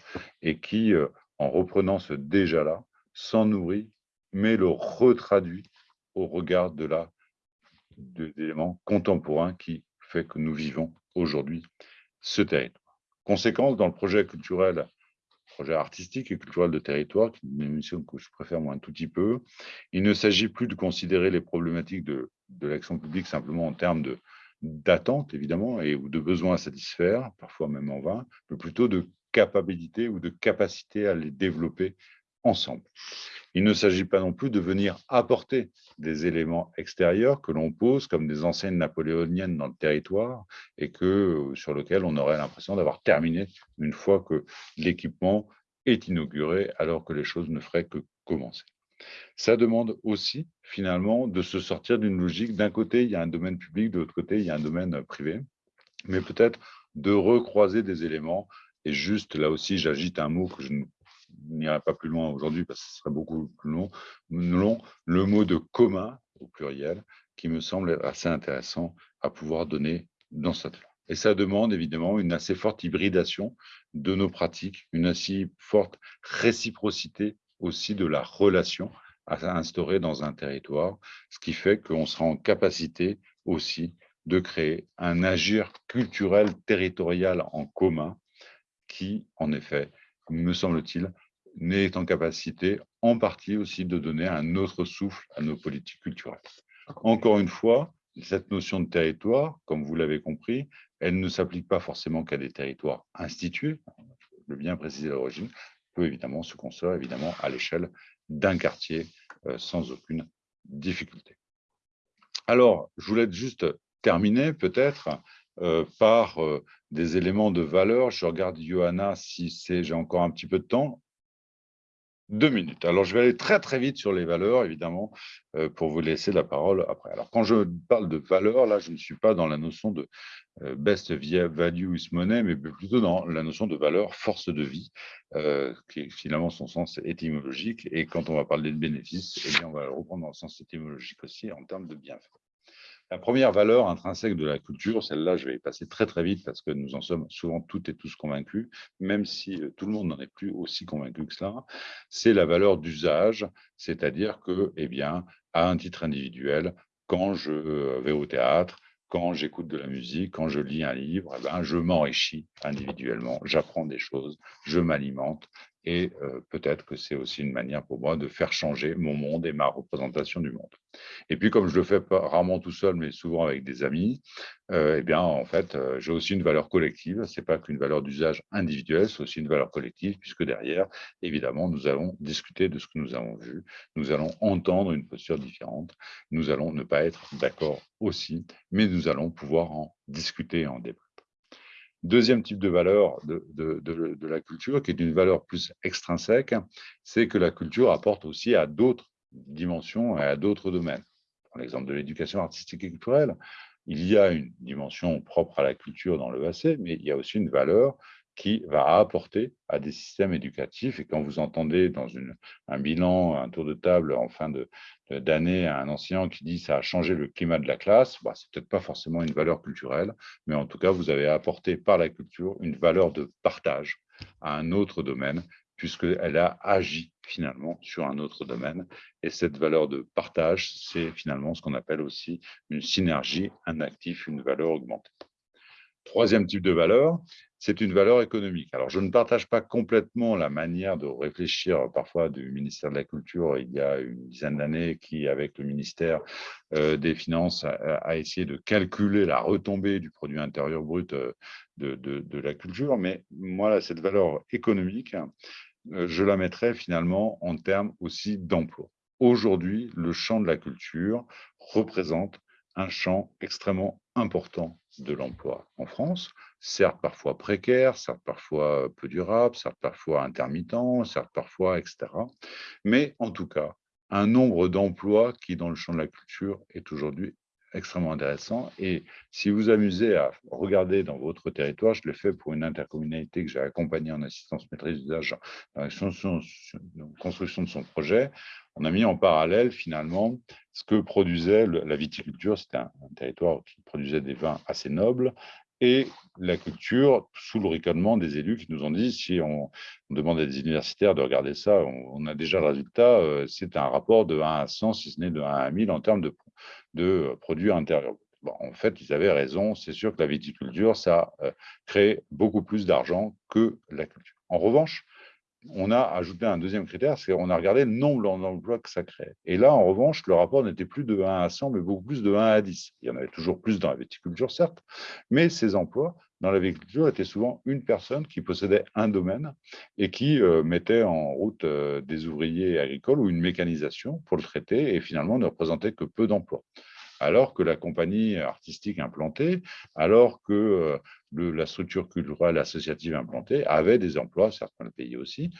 et qui, euh, en reprenant ce déjà là, s'en nourrit, mais le retraduit au regard de la d'éléments contemporains qui fait que nous vivons aujourd'hui ce territoire. Conséquence, dans le projet culturel projet artistique et culturel de territoire, qui est une émission que je préfère moi un tout petit peu. Il ne s'agit plus de considérer les problématiques de, de l'action publique simplement en termes d'attente, évidemment, et ou de besoins à satisfaire, parfois même en vain, mais plutôt de capacité ou de capacité à les développer ensemble. Il ne s'agit pas non plus de venir apporter des éléments extérieurs que l'on pose comme des enseignes napoléoniennes dans le territoire et que, euh, sur lequel on aurait l'impression d'avoir terminé une fois que l'équipement est inauguré alors que les choses ne feraient que commencer. Ça demande aussi, finalement, de se sortir d'une logique. D'un côté, il y a un domaine public, de l'autre côté, il y a un domaine privé, mais peut-être de recroiser des éléments. Et juste, là aussi, j'agite un mot que je n'irai pas plus loin aujourd'hui parce que ce serait beaucoup plus long, long, le mot de commun au pluriel qui me semble assez intéressant à pouvoir donner dans cette langue. Et ça demande évidemment une assez forte hybridation de nos pratiques, une assez forte réciprocité aussi de la relation à instaurer dans un territoire, ce qui fait qu'on sera en capacité aussi de créer un agir culturel territorial en commun qui, en effet, me semble-t-il, n'est en capacité en partie aussi de donner un autre souffle à nos politiques culturelles. Encore une fois, cette notion de territoire, comme vous l'avez compris, elle ne s'applique pas forcément qu'à des territoires institués, le bien préciser à l'origine, peut évidemment se construire évidemment à l'échelle d'un quartier euh, sans aucune difficulté. Alors, je voulais juste terminer peut-être euh, par euh, des éléments de valeur. Je regarde Johanna si j'ai encore un petit peu de temps. Deux minutes. Alors, je vais aller très, très vite sur les valeurs, évidemment, euh, pour vous laisser la parole après. Alors, quand je parle de valeurs, là, je ne suis pas dans la notion de best value is money, mais plutôt dans la notion de valeur force de vie, qui est finalement son sens étymologique. Et quand on va parler de bénéfices, eh bien, on va le reprendre dans le sens étymologique aussi en termes de bienfaits. La première valeur intrinsèque de la culture, celle-là, je vais y passer très très vite parce que nous en sommes souvent toutes et tous convaincus, même si euh, tout le monde n'en est plus aussi convaincu que cela, c'est la valeur d'usage, c'est-à-dire que, eh bien, à un titre individuel, quand je euh, vais au théâtre, quand j'écoute de la musique, quand je lis un livre, eh ben, je m'enrichis individuellement, j'apprends des choses, je m'alimente et peut-être que c'est aussi une manière pour moi de faire changer mon monde et ma représentation du monde. Et puis, comme je le fais rarement tout seul, mais souvent avec des amis, eh bien, en fait, j'ai aussi une valeur collective. Ce n'est pas qu'une valeur d'usage individuel, c'est aussi une valeur collective, puisque derrière, évidemment, nous allons discuter de ce que nous avons vu, nous allons entendre une posture différente, nous allons ne pas être d'accord aussi, mais nous allons pouvoir en discuter en débat. Deuxième type de valeur de, la culture, qui est une valeur plus extrinsèque, c'est que la culture apporte aussi à d'autres dimensions et à d'autres domaines. Dans l'exemple de l'éducation artistique et culturelle, il y a une dimension propre à la culture dans le AC, mais il y a aussi une valeur qui va apporter à des systèmes éducatifs. Et quand vous entendez dans un bilan, un tour de table en fin d'année, un enseignant qui dit ça a changé le climat de la classe, bah, c'est peut-être pas forcément une valeur culturelle, mais en tout cas, vous avez apporté par la culture une valeur de partage à un autre domaine, puisqu'elle a agi finalement sur un autre domaine. Et cette valeur de partage, c'est finalement ce qu'on appelle aussi une synergie, un actif, une valeur augmentée. Troisième type de valeur, c'est une valeur économique. Alors, je ne partage pas complètement la manière de réfléchir parfois du ministère de la Culture il y a une dizaine d'années qui, avec le ministère euh, des Finances, a, essayé de calculer la retombée du produit intérieur brut euh, de, la culture. Mais moi, cette valeur économique, euh, je la mettrais finalement en termes aussi d'emploi. Aujourd'hui, le champ de la culture représente un champ extrêmement important de l'emploi en France. certes parfois précaires, certes parfois peu durables, certes parfois intermittents, certes parfois, etc. Mais en tout cas, un nombre d'emplois qui, dans le champ de la culture, est aujourd'hui extrêmement intéressant. Et si vous amusez à regarder dans votre territoire, je l'ai fait pour une intercommunalité que j'ai accompagnée en assistance maîtrise d'usage dans la construction de son projet, on a mis en parallèle finalement ce que produisait la viticulture. C'était un, territoire qui produisait des vins assez nobles et la culture sous le riconnement des élus qui nous ont dit si on, demande à des universitaires de regarder ça, on, a déjà le résultat, euh, c'est un rapport de 1 à 100, si ce n'est de 1 à 1000 en termes de, de produits intérieurs. en fait, ils avaient raison. C'est sûr que la viticulture, ça euh, crée beaucoup plus d'argent que la culture. En revanche, on a ajouté un deuxième critère, c'est qu'on a regardé le nombre d'emplois que ça crée. Et là, en revanche, le rapport n'était plus de 1 à 100, mais beaucoup plus de 1 à 10. Il y en avait toujours plus dans la viticulture, certes, mais ces emplois dans la viticulture étaient souvent une personne qui possédait un domaine et qui euh, mettait en route euh, des ouvriers agricoles ou une mécanisation pour le traiter et finalement ne représentait que peu d'emplois alors que la compagnie artistique implantée, alors que euh, la structure culturelle associative implantée avait des emplois, certains le pays aussi,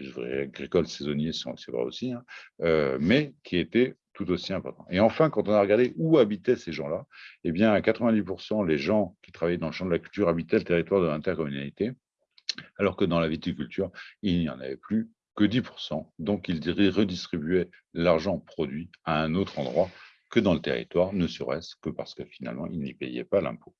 les agricoles saisonniers, c'est vrai aussi, hein, euh, mais qui étaient tout aussi importants. Et enfin, quand on a regardé où habitaient ces gens-là, eh bien, à 90%, les gens qui travaillaient dans le champ de la culture habitaient le territoire de l'intercommunalité, alors que dans la viticulture, il n'y en avait plus que 10%. Donc, ils redistribuaient l'argent produit à un autre endroit que dans le territoire, ne serait-ce que parce que finalement, ils n'y payaient pas l'impôt.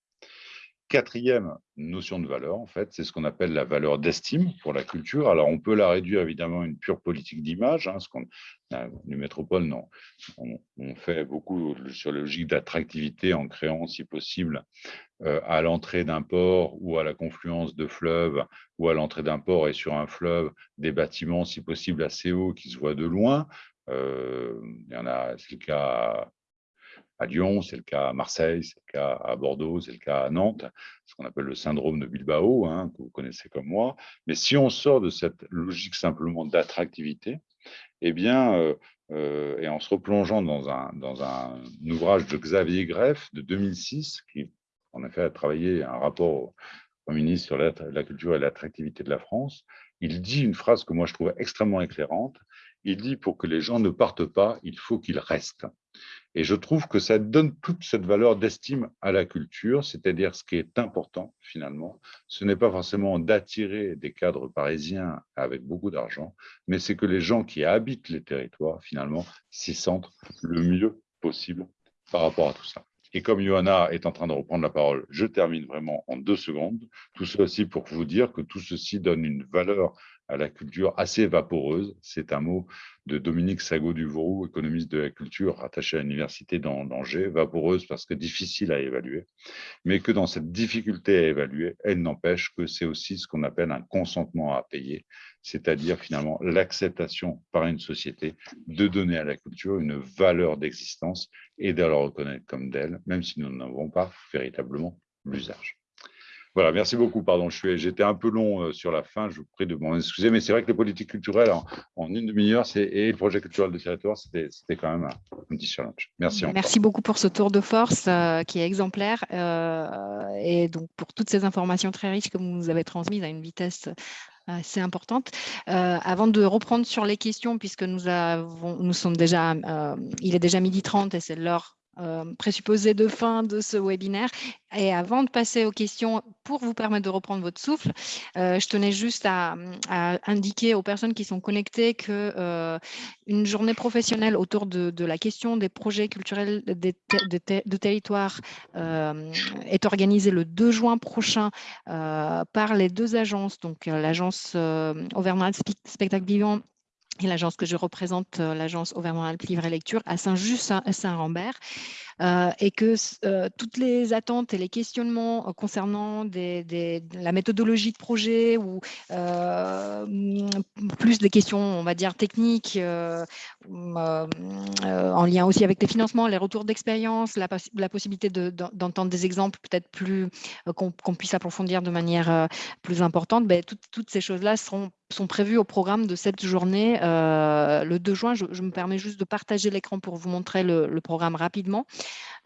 Quatrième notion de valeur, en fait, c'est ce qu'on appelle la valeur d'estime pour la culture. Alors, on peut la réduire évidemment à une pure politique d'image. Hein, ce qu'on, les métropoles, non. On, fait beaucoup sur la logique d'attractivité en créant, si possible, euh, à l'entrée d'un port ou à la confluence de fleuves ou à l'entrée d'un port et sur un fleuve, des bâtiments, si possible, assez hauts qui se voient de loin. Euh, il y en a, c'est le cas à Lyon, c'est le cas à Marseille, c'est le cas à Bordeaux, c'est le cas à Nantes, ce qu'on appelle le syndrome de Bilbao, hein, que vous connaissez comme moi. Mais si on sort de cette logique simplement d'attractivité, eh bien, euh, euh, et en se replongeant dans un, dans un ouvrage de Xavier Greff de 2006, qui en a fait travailler un rapport au ministre sur la, la culture et l'attractivité de la France, il dit une phrase que moi je trouve extrêmement éclairante. Il dit pour que les gens ne partent pas, il faut qu'ils restent. Et je trouve que ça donne toute cette valeur d'estime à la culture, c'est-à-dire ce qui est important finalement, ce n'est pas forcément d'attirer des cadres parisiens avec beaucoup d'argent, mais c'est que les gens qui habitent les territoires finalement s'y sentent le mieux possible par rapport à tout ça. Et comme Johanna est en train de reprendre la parole, je termine vraiment en deux secondes. Tout ceci pour vous dire que tout ceci donne une valeur à la culture assez vaporeuse. C'est un mot de Dominique Sago-Duvroux, économiste de la culture, rattaché à l'université d'Angers, vaporeuse parce que difficile à évaluer, mais que dans cette difficulté à évaluer, elle n'empêche que c'est aussi ce qu'on appelle un consentement à payer, c'est-à-dire finalement l'acceptation par une société de donner à la culture une valeur d'existence et de la reconnaître comme d'elle, même si nous n'en avons pas véritablement l'usage. Voilà, merci beaucoup. Pardon, j'étais un peu long euh, sur la fin, je vous prie de m'en excuser, mais c'est vrai que les politiques culturelles en, une demi-heure et le projet culturel de territoire, c'était quand même un, petit challenge. Merci. Merci beaucoup pour ce tour de force euh, qui est exemplaire euh, et donc pour toutes ces informations très riches que vous nous avez transmises à une vitesse assez importante. avant de reprendre sur les questions, puisque nous, avons, nous sommes déjà, il est déjà midi 30 et c'est l'heure euh, présupposé de fin de ce webinaire. Et avant de passer aux questions, pour vous permettre de reprendre votre souffle, euh, je tenais juste à, indiquer aux personnes qui sont connectées que euh, une journée professionnelle autour de, la question des projets culturels de, territoire est organisée le 2 juin prochain par les deux agences, donc l'agence Auvergnat Spectacle Vivant et l'agence que je représente, euh, l'agence Auvergne-Rhône-Alpes Livre et Lecture, à Saint-Just-Saint-Rambert, euh, et que euh, toutes les attentes et les questionnements concernant la méthodologie de projet ou plus des questions, on va dire, techniques, en lien aussi avec les financements, les retours d'expérience, la, possibilité d'entendre des exemples peut-être plus qu'on puisse approfondir de manière plus importante, ben, toutes ces choses-là sont prévus au programme de cette journée. Euh, le 2 juin, je, me permets juste de partager l'écran pour vous montrer le, programme rapidement.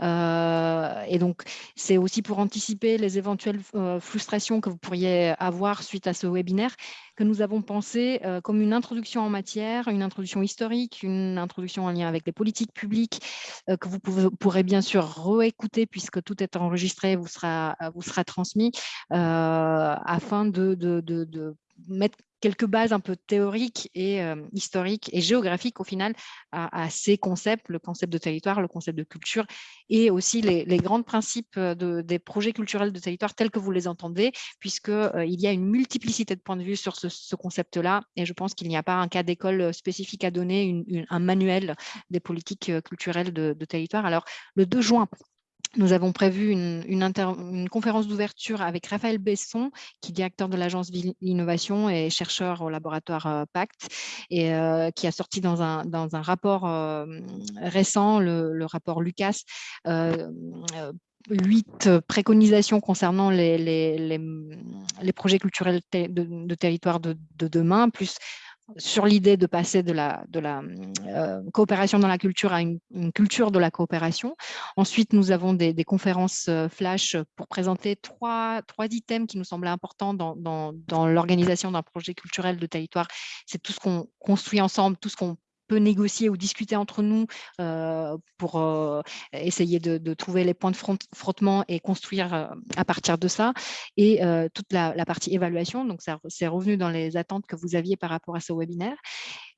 Euh, et donc, c'est aussi pour anticiper les éventuelles euh, frustrations que vous pourriez avoir suite à ce webinaire que nous avons pensé comme une introduction en matière, une introduction historique, une introduction en lien avec les politiques publiques que vous pourrez bien sûr réécouter puisque tout est enregistré, vous sera, vous sera transmis afin de, de, de mettre quelques bases un peu théoriques et historiques et géographiques au final à, ces concepts, le concept de territoire, le concept de culture et aussi les, grands principes de, des projets culturels de territoire tels que vous les entendez, puisqu'il il y a une multiplicité de points de vue sur ce, concept-là et je pense qu'il n'y a pas un cas d'école spécifique à donner, un manuel des politiques culturelles de territoire. Alors, le 2 juin, nous avons prévu une, conférence d'ouverture avec Raphaël Besson, qui est directeur de l'agence Innovation et chercheur au laboratoire euh, Pacte, et euh, qui a sorti dans un, rapport euh, récent, le, rapport Lucas, huit préconisations concernant les, les, projets culturels de, territoire de, de, demain, plus sur l'idée de passer de la, euh, coopération dans la culture à une, culture de la coopération. Ensuite, nous avons des, conférences euh, flash pour présenter trois, trois items qui nous semblaient importants dans, dans, dans l'organisation d'un projet culturel de territoire. C'est tout ce qu'on construit ensemble, tout ce qu'on négocier ou discuter entre nous euh, pour euh, essayer de, trouver les points de frottement et construire euh, à partir de ça. Et toute la, la, partie évaluation, donc ça c'est revenu dans les attentes que vous aviez par rapport à ce webinaire.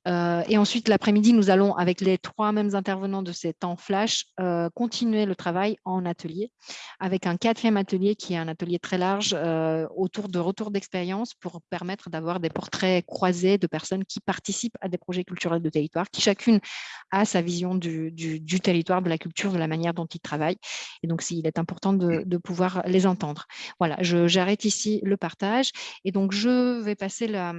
Euh, et ensuite, l'après-midi, nous allons, avec les trois mêmes intervenants de ces temps flash, euh, continuer le travail en atelier, avec un quatrième atelier qui est un atelier très large euh, autour de retour d'expérience pour permettre d'avoir des portraits croisés de personnes qui participent à des projets culturels de territoire, qui chacune a sa vision du, territoire, de la culture, de la manière dont ils travaillent. Et donc, il est important de, pouvoir les entendre. Voilà, j'arrête ici le partage. Et donc, je vais passer la...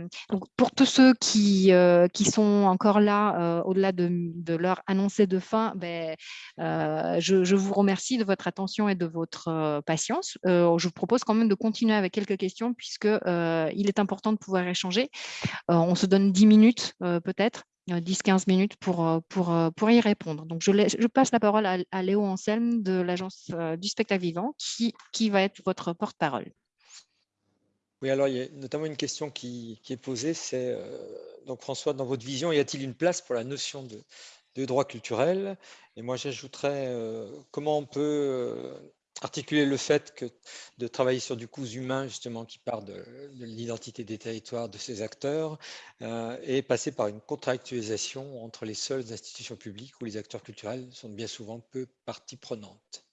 Pour tous ceux qui, qui encore là, euh, au-delà de, de, leur annoncer de fin, ben, euh, je, vous remercie de votre attention et de votre euh, patience. je vous propose quand même de continuer avec quelques questions puisque il est important de pouvoir échanger. on se donne 10 minutes peut-être. 10-15 minutes pour, pour, pour y répondre. Donc, je, passe la parole à, à Léo Anselme de l'Agence du spectacle vivant qui, qui va être votre porte-parole. Oui, alors il y a notamment une question qui, est posée, c'est euh, donc François, dans votre vision, y a-t-il une place pour la notion de, droit culturel? Et moi, j'ajouterais euh, comment on peut euh, articuler le fait de travailler sur du coût humain, justement, qui part de, l'identité des territoires, de ces acteurs, et passer par une contractualisation entre les seules institutions publiques où les acteurs culturels sont bien souvent peu partie prenante.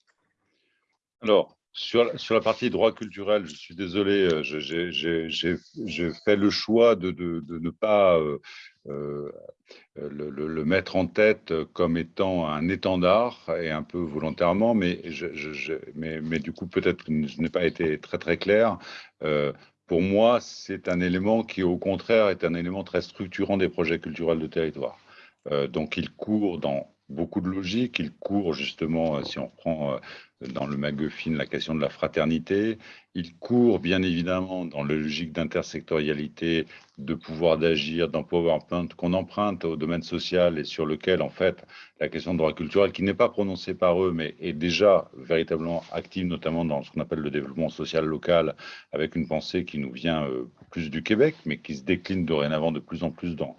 Alors, sur la, partie droit culturel, je suis désolé, euh, j'ai fait le choix de, ne pas euh, euh, le, mettre en tête comme étant un étendard, et un peu volontairement, mais, du coup, peut-être que je n'ai pas été très très clair. Pour moi, c'est un élément qui, au contraire, est un élément très structurant des projets culturels de territoire. Donc, il court dans beaucoup de logique. Il court justement, euh, si on reprend euh, dans le McGuffin la question de la fraternité, il court bien évidemment dans la logique d'intersectorialité, de pouvoir d'agir, d'empowerment qu'on emprunte au domaine social et sur lequel en fait la question de droit culturel, qui n'est pas prononcée par eux, mais est déjà véritablement active, notamment dans ce qu'on appelle le développement social local, avec une pensée qui nous vient euh, plus du Québec, mais qui se décline dorénavant de plus en plus dans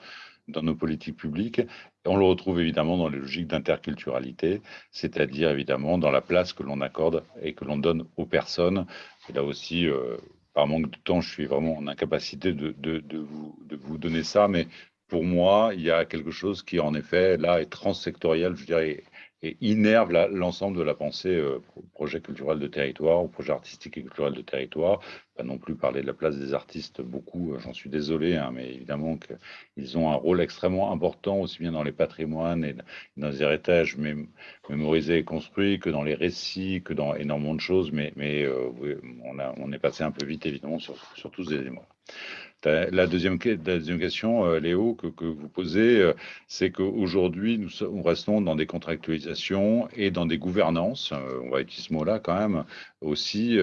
dans nos politiques publiques. On le retrouve évidemment dans les logiques d'interculturalité, c'est-à-dire évidemment dans la place que l'on accorde et que l'on donne aux personnes. Et là aussi, euh, par manque de temps, je suis vraiment en incapacité de, vous, de vous donner ça, mais pour moi, il y a quelque chose qui, en effet, là, est transsectoriel, je dirais, et innerve l'ensemble de la pensée euh, projet culturel de territoire ou projet artistique et culturel de territoire. Pas non plus parler de la place des artistes beaucoup, euh, j'en suis désolé, hein, mais évidemment qu'ils ont un rôle extrêmement important aussi bien dans les patrimoines et dans les héritages mémorisés et construits que dans les récits, que dans énormément de choses, mais, euh, on est passé un peu vite évidemment sur, sur tous ces éléments. La deuxième, question, euh, Léo, que, vous posez, euh, c'est qu'aujourd'hui, nous, restons dans des contractualisations et dans des gouvernances, euh, on va utiliser ce mot-là quand même, aussi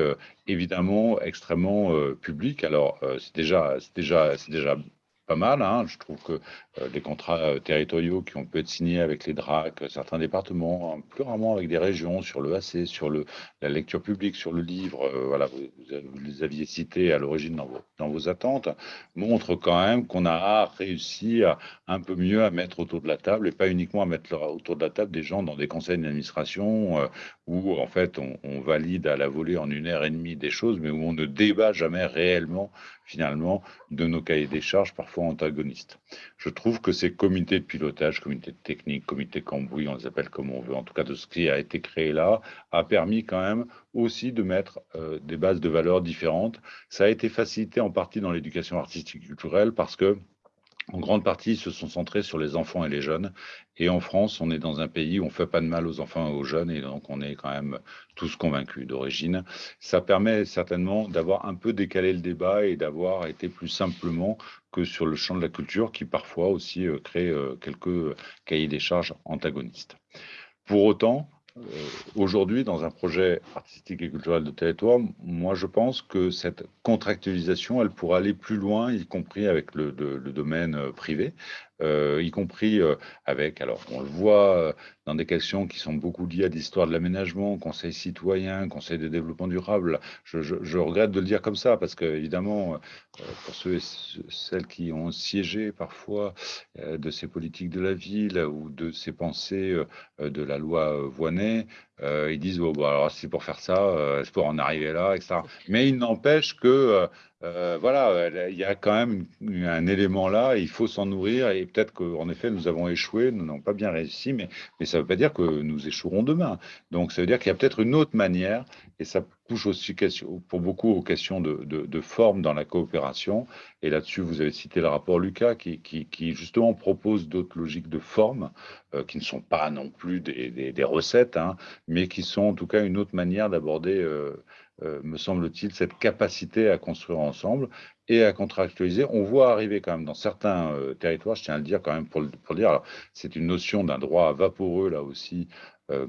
évidemment extrêmement publiques. Alors, c'est déjà, déjà, déjà pas mal. Hein. Je trouve que euh, les contrats euh, territoriaux qui ont pu être signés avec les DRAC, certains départements, hein, plus rarement avec des régions, sur le AC, sur le, la lecture publique, sur le livre, euh, voilà, vous, les aviez cités à l'origine dans vos, dans vos attentes, montrent quand même qu'on a réussi à, un peu mieux à mettre autour de la table, et pas uniquement à mettre autour de la table des gens dans des conseils d'administration où en fait on valide à la volée en une heure et demie des choses, mais où on ne débat jamais réellement finalement de nos cahiers des charges parfois antagonistes. Je trouve que ces comités de pilotage, comités de technique, comités cambouis, on les appelle comme on veut, en tout cas de ce qui a été créé là, a permis quand même aussi de mettre euh, des bases de valeurs différentes. Ça a été facilité en partie dans l'éducation artistique culturelle parce que en grande partie, ils se sont centrés sur les enfants et les jeunes. Et en France, on est dans un pays où on ne fait pas de mal aux enfants et aux jeunes, et donc on est quand même tous convaincus d'origine. Ça permet certainement d'avoir un peu décalé le débat et d'avoir été plus simplement que sur le champ de la culture, qui parfois aussi euh, crée euh, quelques cahiers des charges antagonistes. Pour autant, euh, aujourd'hui, dans un projet artistique et culturel de territoire, moi je pense que cette contractualisation, elle pourra aller plus loin, y compris avec le, le domaine euh, privé, euh, y compris euh, avec, alors on le voit euh, dans des questions qui sont beaucoup liées à l'histoire de l'aménagement, conseil citoyen, conseil de développement durable. Je, je, je, regrette de le dire comme ça parce que évidemment, pour ceux et celles qui ont siégé parfois de ces politiques de la ville ou de ces pensées de la loi Voinet, ils disent oh, bon, alors c'est pour faire ça, c'est pour en arriver là, etc. Mais il n'empêche que euh, voilà, il y a quand même un élément là, il faut s'en nourrir et peut-être qu'en effet nous avons échoué, nous n'avons pas bien réussi, mais, ça ne veut pas dire que nous échouerons demain. Donc ça veut dire qu'il y a peut-être une autre manière et ça touche aussi pour beaucoup aux questions de, forme dans la coopération. Et là-dessus, vous avez cité le rapport Lucas qui, justement propose d'autres logiques de forme euh, qui ne sont pas non plus des, recettes, hein, mais qui sont en tout cas une autre manière d'aborder. Euh, me semble-t-il, cette capacité à construire ensemble et à contractualiser. On voit arriver quand même dans certains euh, territoires, je tiens à le dire quand même pour le, dire, c'est une notion d'un droit vaporeux là aussi, euh,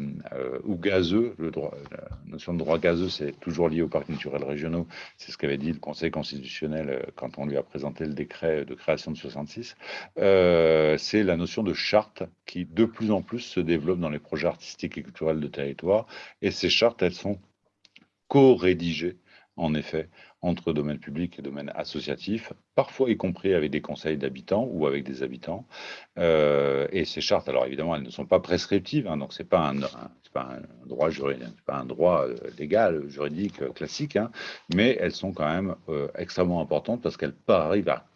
ou gazeux. La notion de droit gazeux, c'est toujours lié aux parcs naturels régionaux. C'est ce qu'avait dit le Conseil constitutionnel quand on lui a présenté le décret de création de 66. c'est la notion de charte qui de plus en plus se développe dans les projets artistiques et culturels de territoire. Et ces chartes, elles sont co-rédigé, en effet, entre domaine public et domaine associatif, parfois y compris avec des conseils d'habitants ou avec des habitants. Euh, et ces chartes, alors évidemment, elles ne sont pas prescriptives, hein, donc ce n'est pas, un, droit juridique, euh, légal, juridique, euh, classique, hein, mais elles sont quand même extrêmement importantes parce qu'elles arrivent à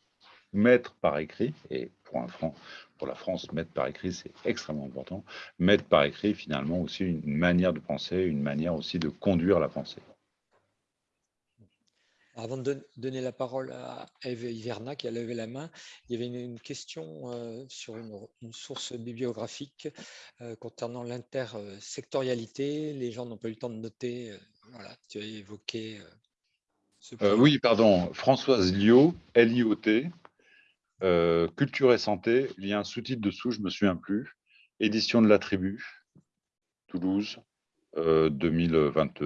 mettre par écrit, et pour un franc, pour la France, mettre par écrit, c'est extrêmement important. Mettre par écrit, finalement, aussi une manière de penser, une manière aussi de conduire la pensée. Avant de donner la parole à Eve Iverna qui a levé la main, il y avait une, question euh, sur une, source bibliographique euh, concernant l'intersectorialité. Les gens n'ont pas eu le temps de noter. Euh, voilà, tu as évoqué ce point. oui, pardon. Françoise Liot, L-I-O-T, euh, culture et santé, il y a un sous-titre dessous, je me souviens plus. Édition de la tribu, Toulouse, 2022.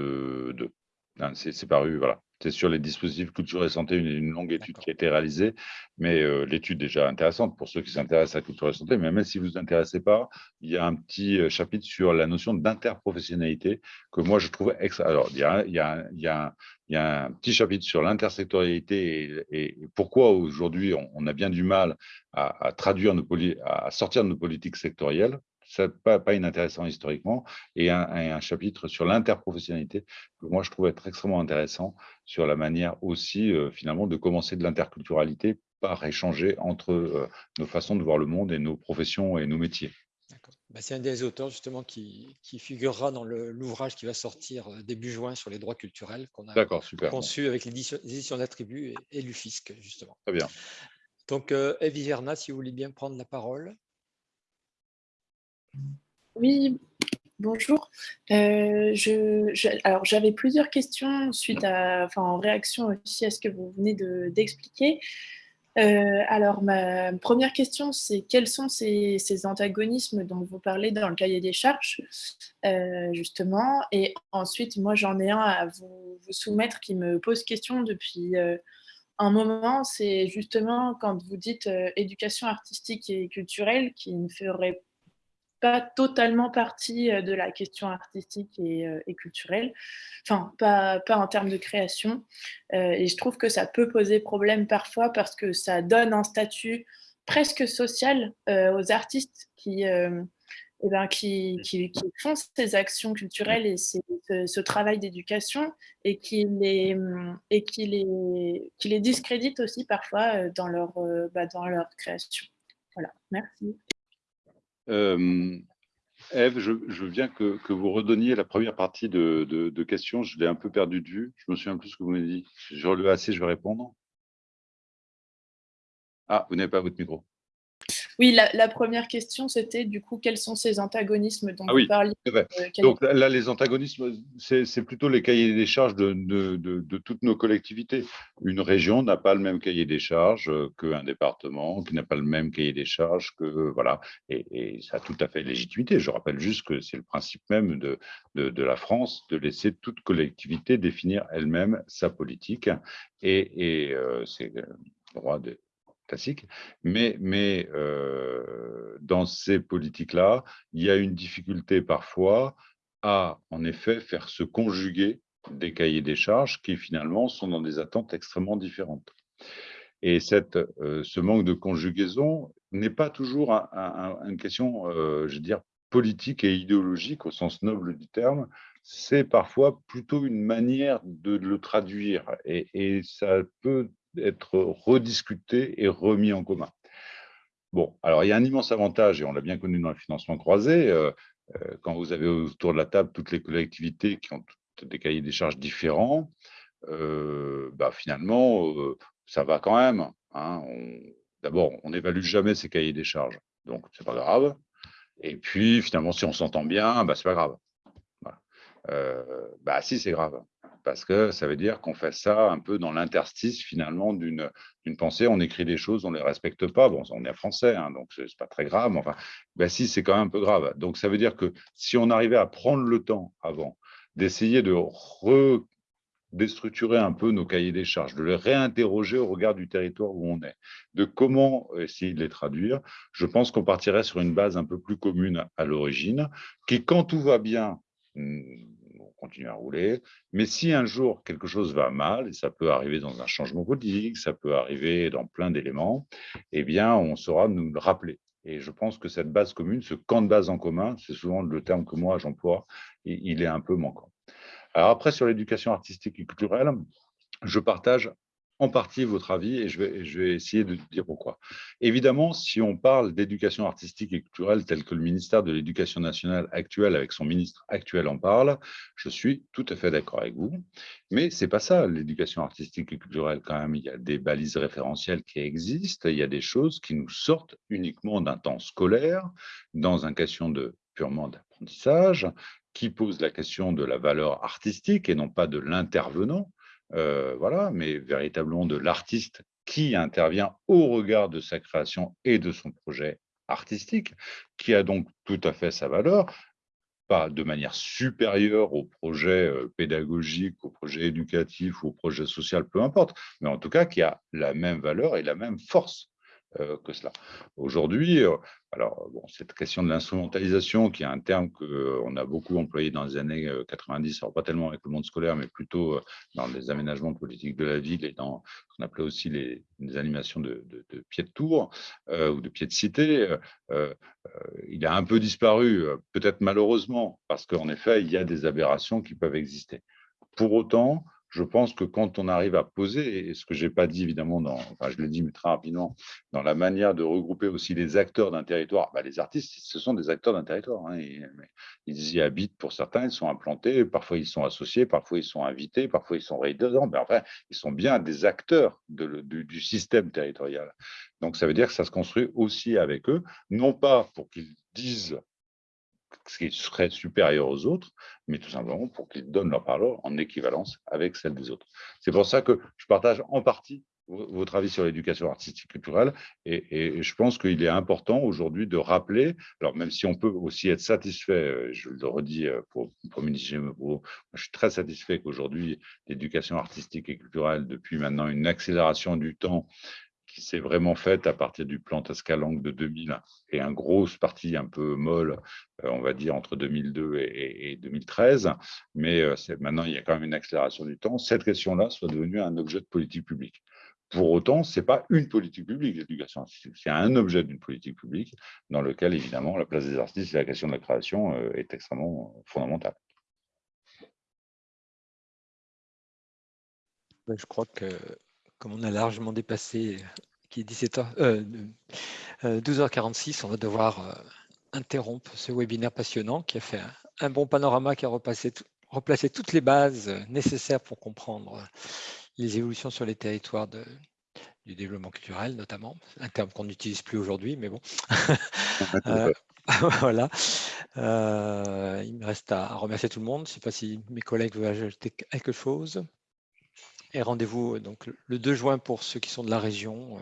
Euh, c'est paru, voilà. C'est sur les dispositifs culture et santé, une, longue étude qui a été réalisée, mais euh, l'étude déjà intéressante pour ceux qui s'intéressent à la culture et santé, mais même si vous ne vous intéressez pas, il y a un petit euh, chapitre sur la notion d'interprofessionnalité que moi je trouve extra. Alors, il y a, il y a, il y a, il y a un petit chapitre sur l'intersectorialité et, pourquoi aujourd'hui on, a bien du mal à, traduire nos à sortir de nos politiques sectorielles pas, pas inintéressant historiquement, et un, chapitre sur l'interprofessionnalité que moi je trouve être extrêmement intéressant sur la manière aussi euh, finalement de commencer de l'interculturalité par échanger entre euh, nos façons de voir le monde et nos professions et nos métiers. Bah, c'est un des auteurs justement qui, qui figurera dans l'ouvrage qui va sortir euh, début juin sur les droits culturels qu'on a conçu avec l'édition d'attributs et, et l'UFISC justement. Très bien. Donc, euh, Eve si vous voulez bien prendre la parole. Oui, bonjour. Euh, je, alors, j'avais plusieurs questions suite à, enfin, en réaction aussi à ce que vous venez d'expliquer. Euh, alors, ma première question, c'est quels sont ces, antagonismes dont vous parlez dans le cahier des charges, euh, justement? Et ensuite, moi, j'en ai un à vous, soumettre qui me pose question depuis, un moment, c'est justement quand vous dites éducation artistique et culturelle qui ne ferait pas totalement partie de la question artistique et, culturelle, enfin, pas, pas, en termes de création. et je trouve que ça peut poser problème parfois parce que ça donne un statut presque social aux artistes qui, eh ben, qui, qui, font ces actions culturelles et ce, travail d'éducation et qui les, et qui les, qui les discréditent aussi parfois dans leur, bah, dans leur création. Voilà, merci. Euh, Eve, je, veux bien que, vous redonniez la première partie de, questions. Je l'ai un peu perdu de vue. Je me souviens plus ce que vous m'avez dit. Je relevé assez, je vais répondre. Ah, vous n'avez pas votre micro. Oui, la, première question, c'était du coup, quels sont ces antagonismes dont ah vous parliez euh, Donc là, les antagonismes, c'est plutôt les cahiers des charges de, toutes nos collectivités. Une région n'a pas le même cahier des charges qu'un département, qui n'a pas le même cahier des charges que... Voilà, et, ça a tout à fait légitimité. Je rappelle juste que c'est le principe même de, la France de laisser toute collectivité définir elle-même sa politique. Et, euh, c'est le droit de classique, mais, mais euh, dans ces politiques-là, il y a une difficulté parfois à, en effet, faire se conjuguer des cahiers des charges qui, finalement, sont dans des attentes extrêmement différentes. Et cette, euh, ce manque de conjugaison n'est pas toujours une question, euh, je veux dire, politique et idéologique au sens noble du terme, c'est parfois plutôt une manière de le traduire. Et, et ça peut être rediscuté et remis en commun. Bon, alors il y a un immense avantage, et on l'a bien connu dans le financement croisé, euh, euh, quand vous avez autour de la table toutes les collectivités qui ont des cahiers des charges différents, euh, bah, finalement, ça va quand même. Hein. D'abord, on n'évalue jamais ces cahiers des charges, donc c'est pas grave. Et puis, finalement, si on s'entend bien, bah, c'est pas grave. bah si, c'est grave parce que ça veut dire qu'on fait ça un peu dans l'interstice finalement d'une pensée. On écrit des choses, on ne les respecte pas. Bon, on est français, hein, donc ce n'est pas très grave. Enfin, ben si, c'est quand même un peu grave. Donc ça veut dire que si on arrivait à prendre le temps avant d'essayer de redéstructurer un peu nos cahiers des charges, de les réinterroger au regard du territoire où on est, de comment essayer de les traduire, je pense qu'on partirait sur une base un peu plus commune à l'origine, qui, quand tout va bien, hmm, continuer à rouler. Mais si un jour quelque chose va mal, et ça peut arriver dans un changement politique, ça peut arriver dans plein d'éléments, eh bien, on saura nous le rappeler. Et je pense que cette base commune, ce camp de base en commun, c'est souvent le terme que moi j'emploie, il est un peu manquant. Alors après, sur l'éducation artistique et culturelle, je partage en partie votre avis et je vais, essayer de dire pourquoi. Évidemment, si on parle d'éducation artistique et culturelle tel que le ministère de l'Éducation nationale actuel avec son ministre actuel en parle, je suis tout à fait d'accord avec vous. Mais c'est pas ça, l'éducation artistique et culturelle quand même. Il y a des balises référentielles qui existent, il y a des choses qui nous sortent uniquement d'un temps scolaire, dans un question de purement d'apprentissage, qui pose la question de la valeur artistique et non pas de l'intervenant. Euh, voilà, mais véritablement de l'artiste qui intervient au regard de sa création et de son projet artistique, qui a donc tout à fait sa valeur, pas de manière supérieure au projet euh, pédagogique, au projet éducatif au projet social, peu importe, mais en tout cas qui a la même valeur et la même force. Euh, que cela. Aujourd'hui, euh, alors bon, cette question de l'instrumentalisation, qui est un terme qu'on a beaucoup employé dans les années 90, euh, alors pas tellement avec le monde scolaire, mais plutôt dans les aménagements politiques de la ville et dans ce qu'on appelait aussi les, animations de, de, pieds de tour ou de pieds de cité, il a un peu disparu, peut-être malheureusement, parce qu'en effet, il y a des aberrations qui peuvent exister. Pour autant, je pense que quand on arrive à poser, et ce que je n'ai pas dit évidemment, dans, je l'ai dit mais très rapidement, dans la manière de regrouper aussi les acteurs d'un territoire, bah, les artistes, ce sont des acteurs d'un territoire. Hein, ils y habitent pour certains, ils sont implantés, parfois ils sont associés, parfois ils sont invités, parfois ils sont résidents, mais enfin, ils sont bien des acteurs du système territorial. Donc ça veut dire que ça se construit aussi avec eux, non pas pour qu'ils disent ce qui serait supérieur aux autres, mais tout simplement pour qu'ils donnent leur parole en équivalence avec celle des autres. C'est pour ça que je partage en partie votre avis sur l'éducation artistique culturelle. Et, je pense qu'il est important aujourd'hui de rappeler, alors même si on peut aussi être satisfait, euh, je le redis euh, pour, pour je suis très satisfait qu'aujourd'hui, l'éducation artistique et culturelle, depuis maintenant une accélération du temps, qui s'est vraiment faite à partir du plan Tascalang de 2000 et un grosse partie un peu molle, euh, on va dire, entre 2002 et, 2013. Mais maintenant, il y a quand même une accélération du temps. Cette question-là soit devenue un objet de politique publique. Pour autant, ce n'est pas une politique publique, l'éducation artistique, c'est un objet d'une politique publique dans lequel, évidemment, la place des artistes et la question de la création euh, est extrêmement euh, fondamentale. Je crois que, comme on a largement dépassé, qui est 17h, 12h46, on va devoir euh, interrompre ce webinaire passionnant qui a fait un, bon panorama, qui a replacé toutes les bases nécessaires pour comprendre les évolutions sur les territoires de, du développement culturel, notamment, un terme qu'on n'utilise plus aujourd'hui, mais bon. Euh, voilà. Euh, il me reste à remercier tout le monde. Je ne sais pas si mes collègues veulent ajouter quelque chose. Et rendez-vous donc le 2 juin pour ceux qui sont de la région euh,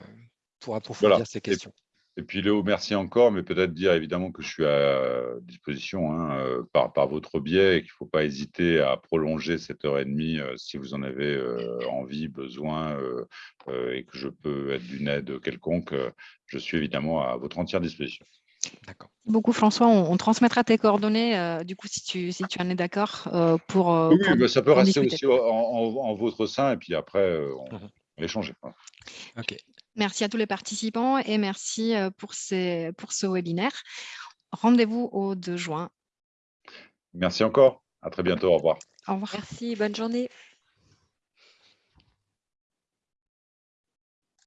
pour approfondir ces questions. Et puis Léo, merci encore, mais peut-être dire évidemment que je suis à disposition hein, euh, par, par, votre biais et qu'il ne faut pas hésiter à prolonger cette heure et demie euh, si vous en avez euh, envie, besoin et que je peux être d'une aide quelconque. je suis évidemment à votre entière disposition. D'accord. Beaucoup François, on, transmettra tes coordonnées du coup si tu, si tu en es d'accord pour, Oui, bah, ça peut rester aussi en, votre sein et puis après on, mmh va échanger. Ok. Merci à tous les participants et merci pour, ces, pour ce webinaire. Rendez-vous au 2 juin. Merci encore. À très bientôt. Au revoir. Au revoir. Merci. Bonne journée.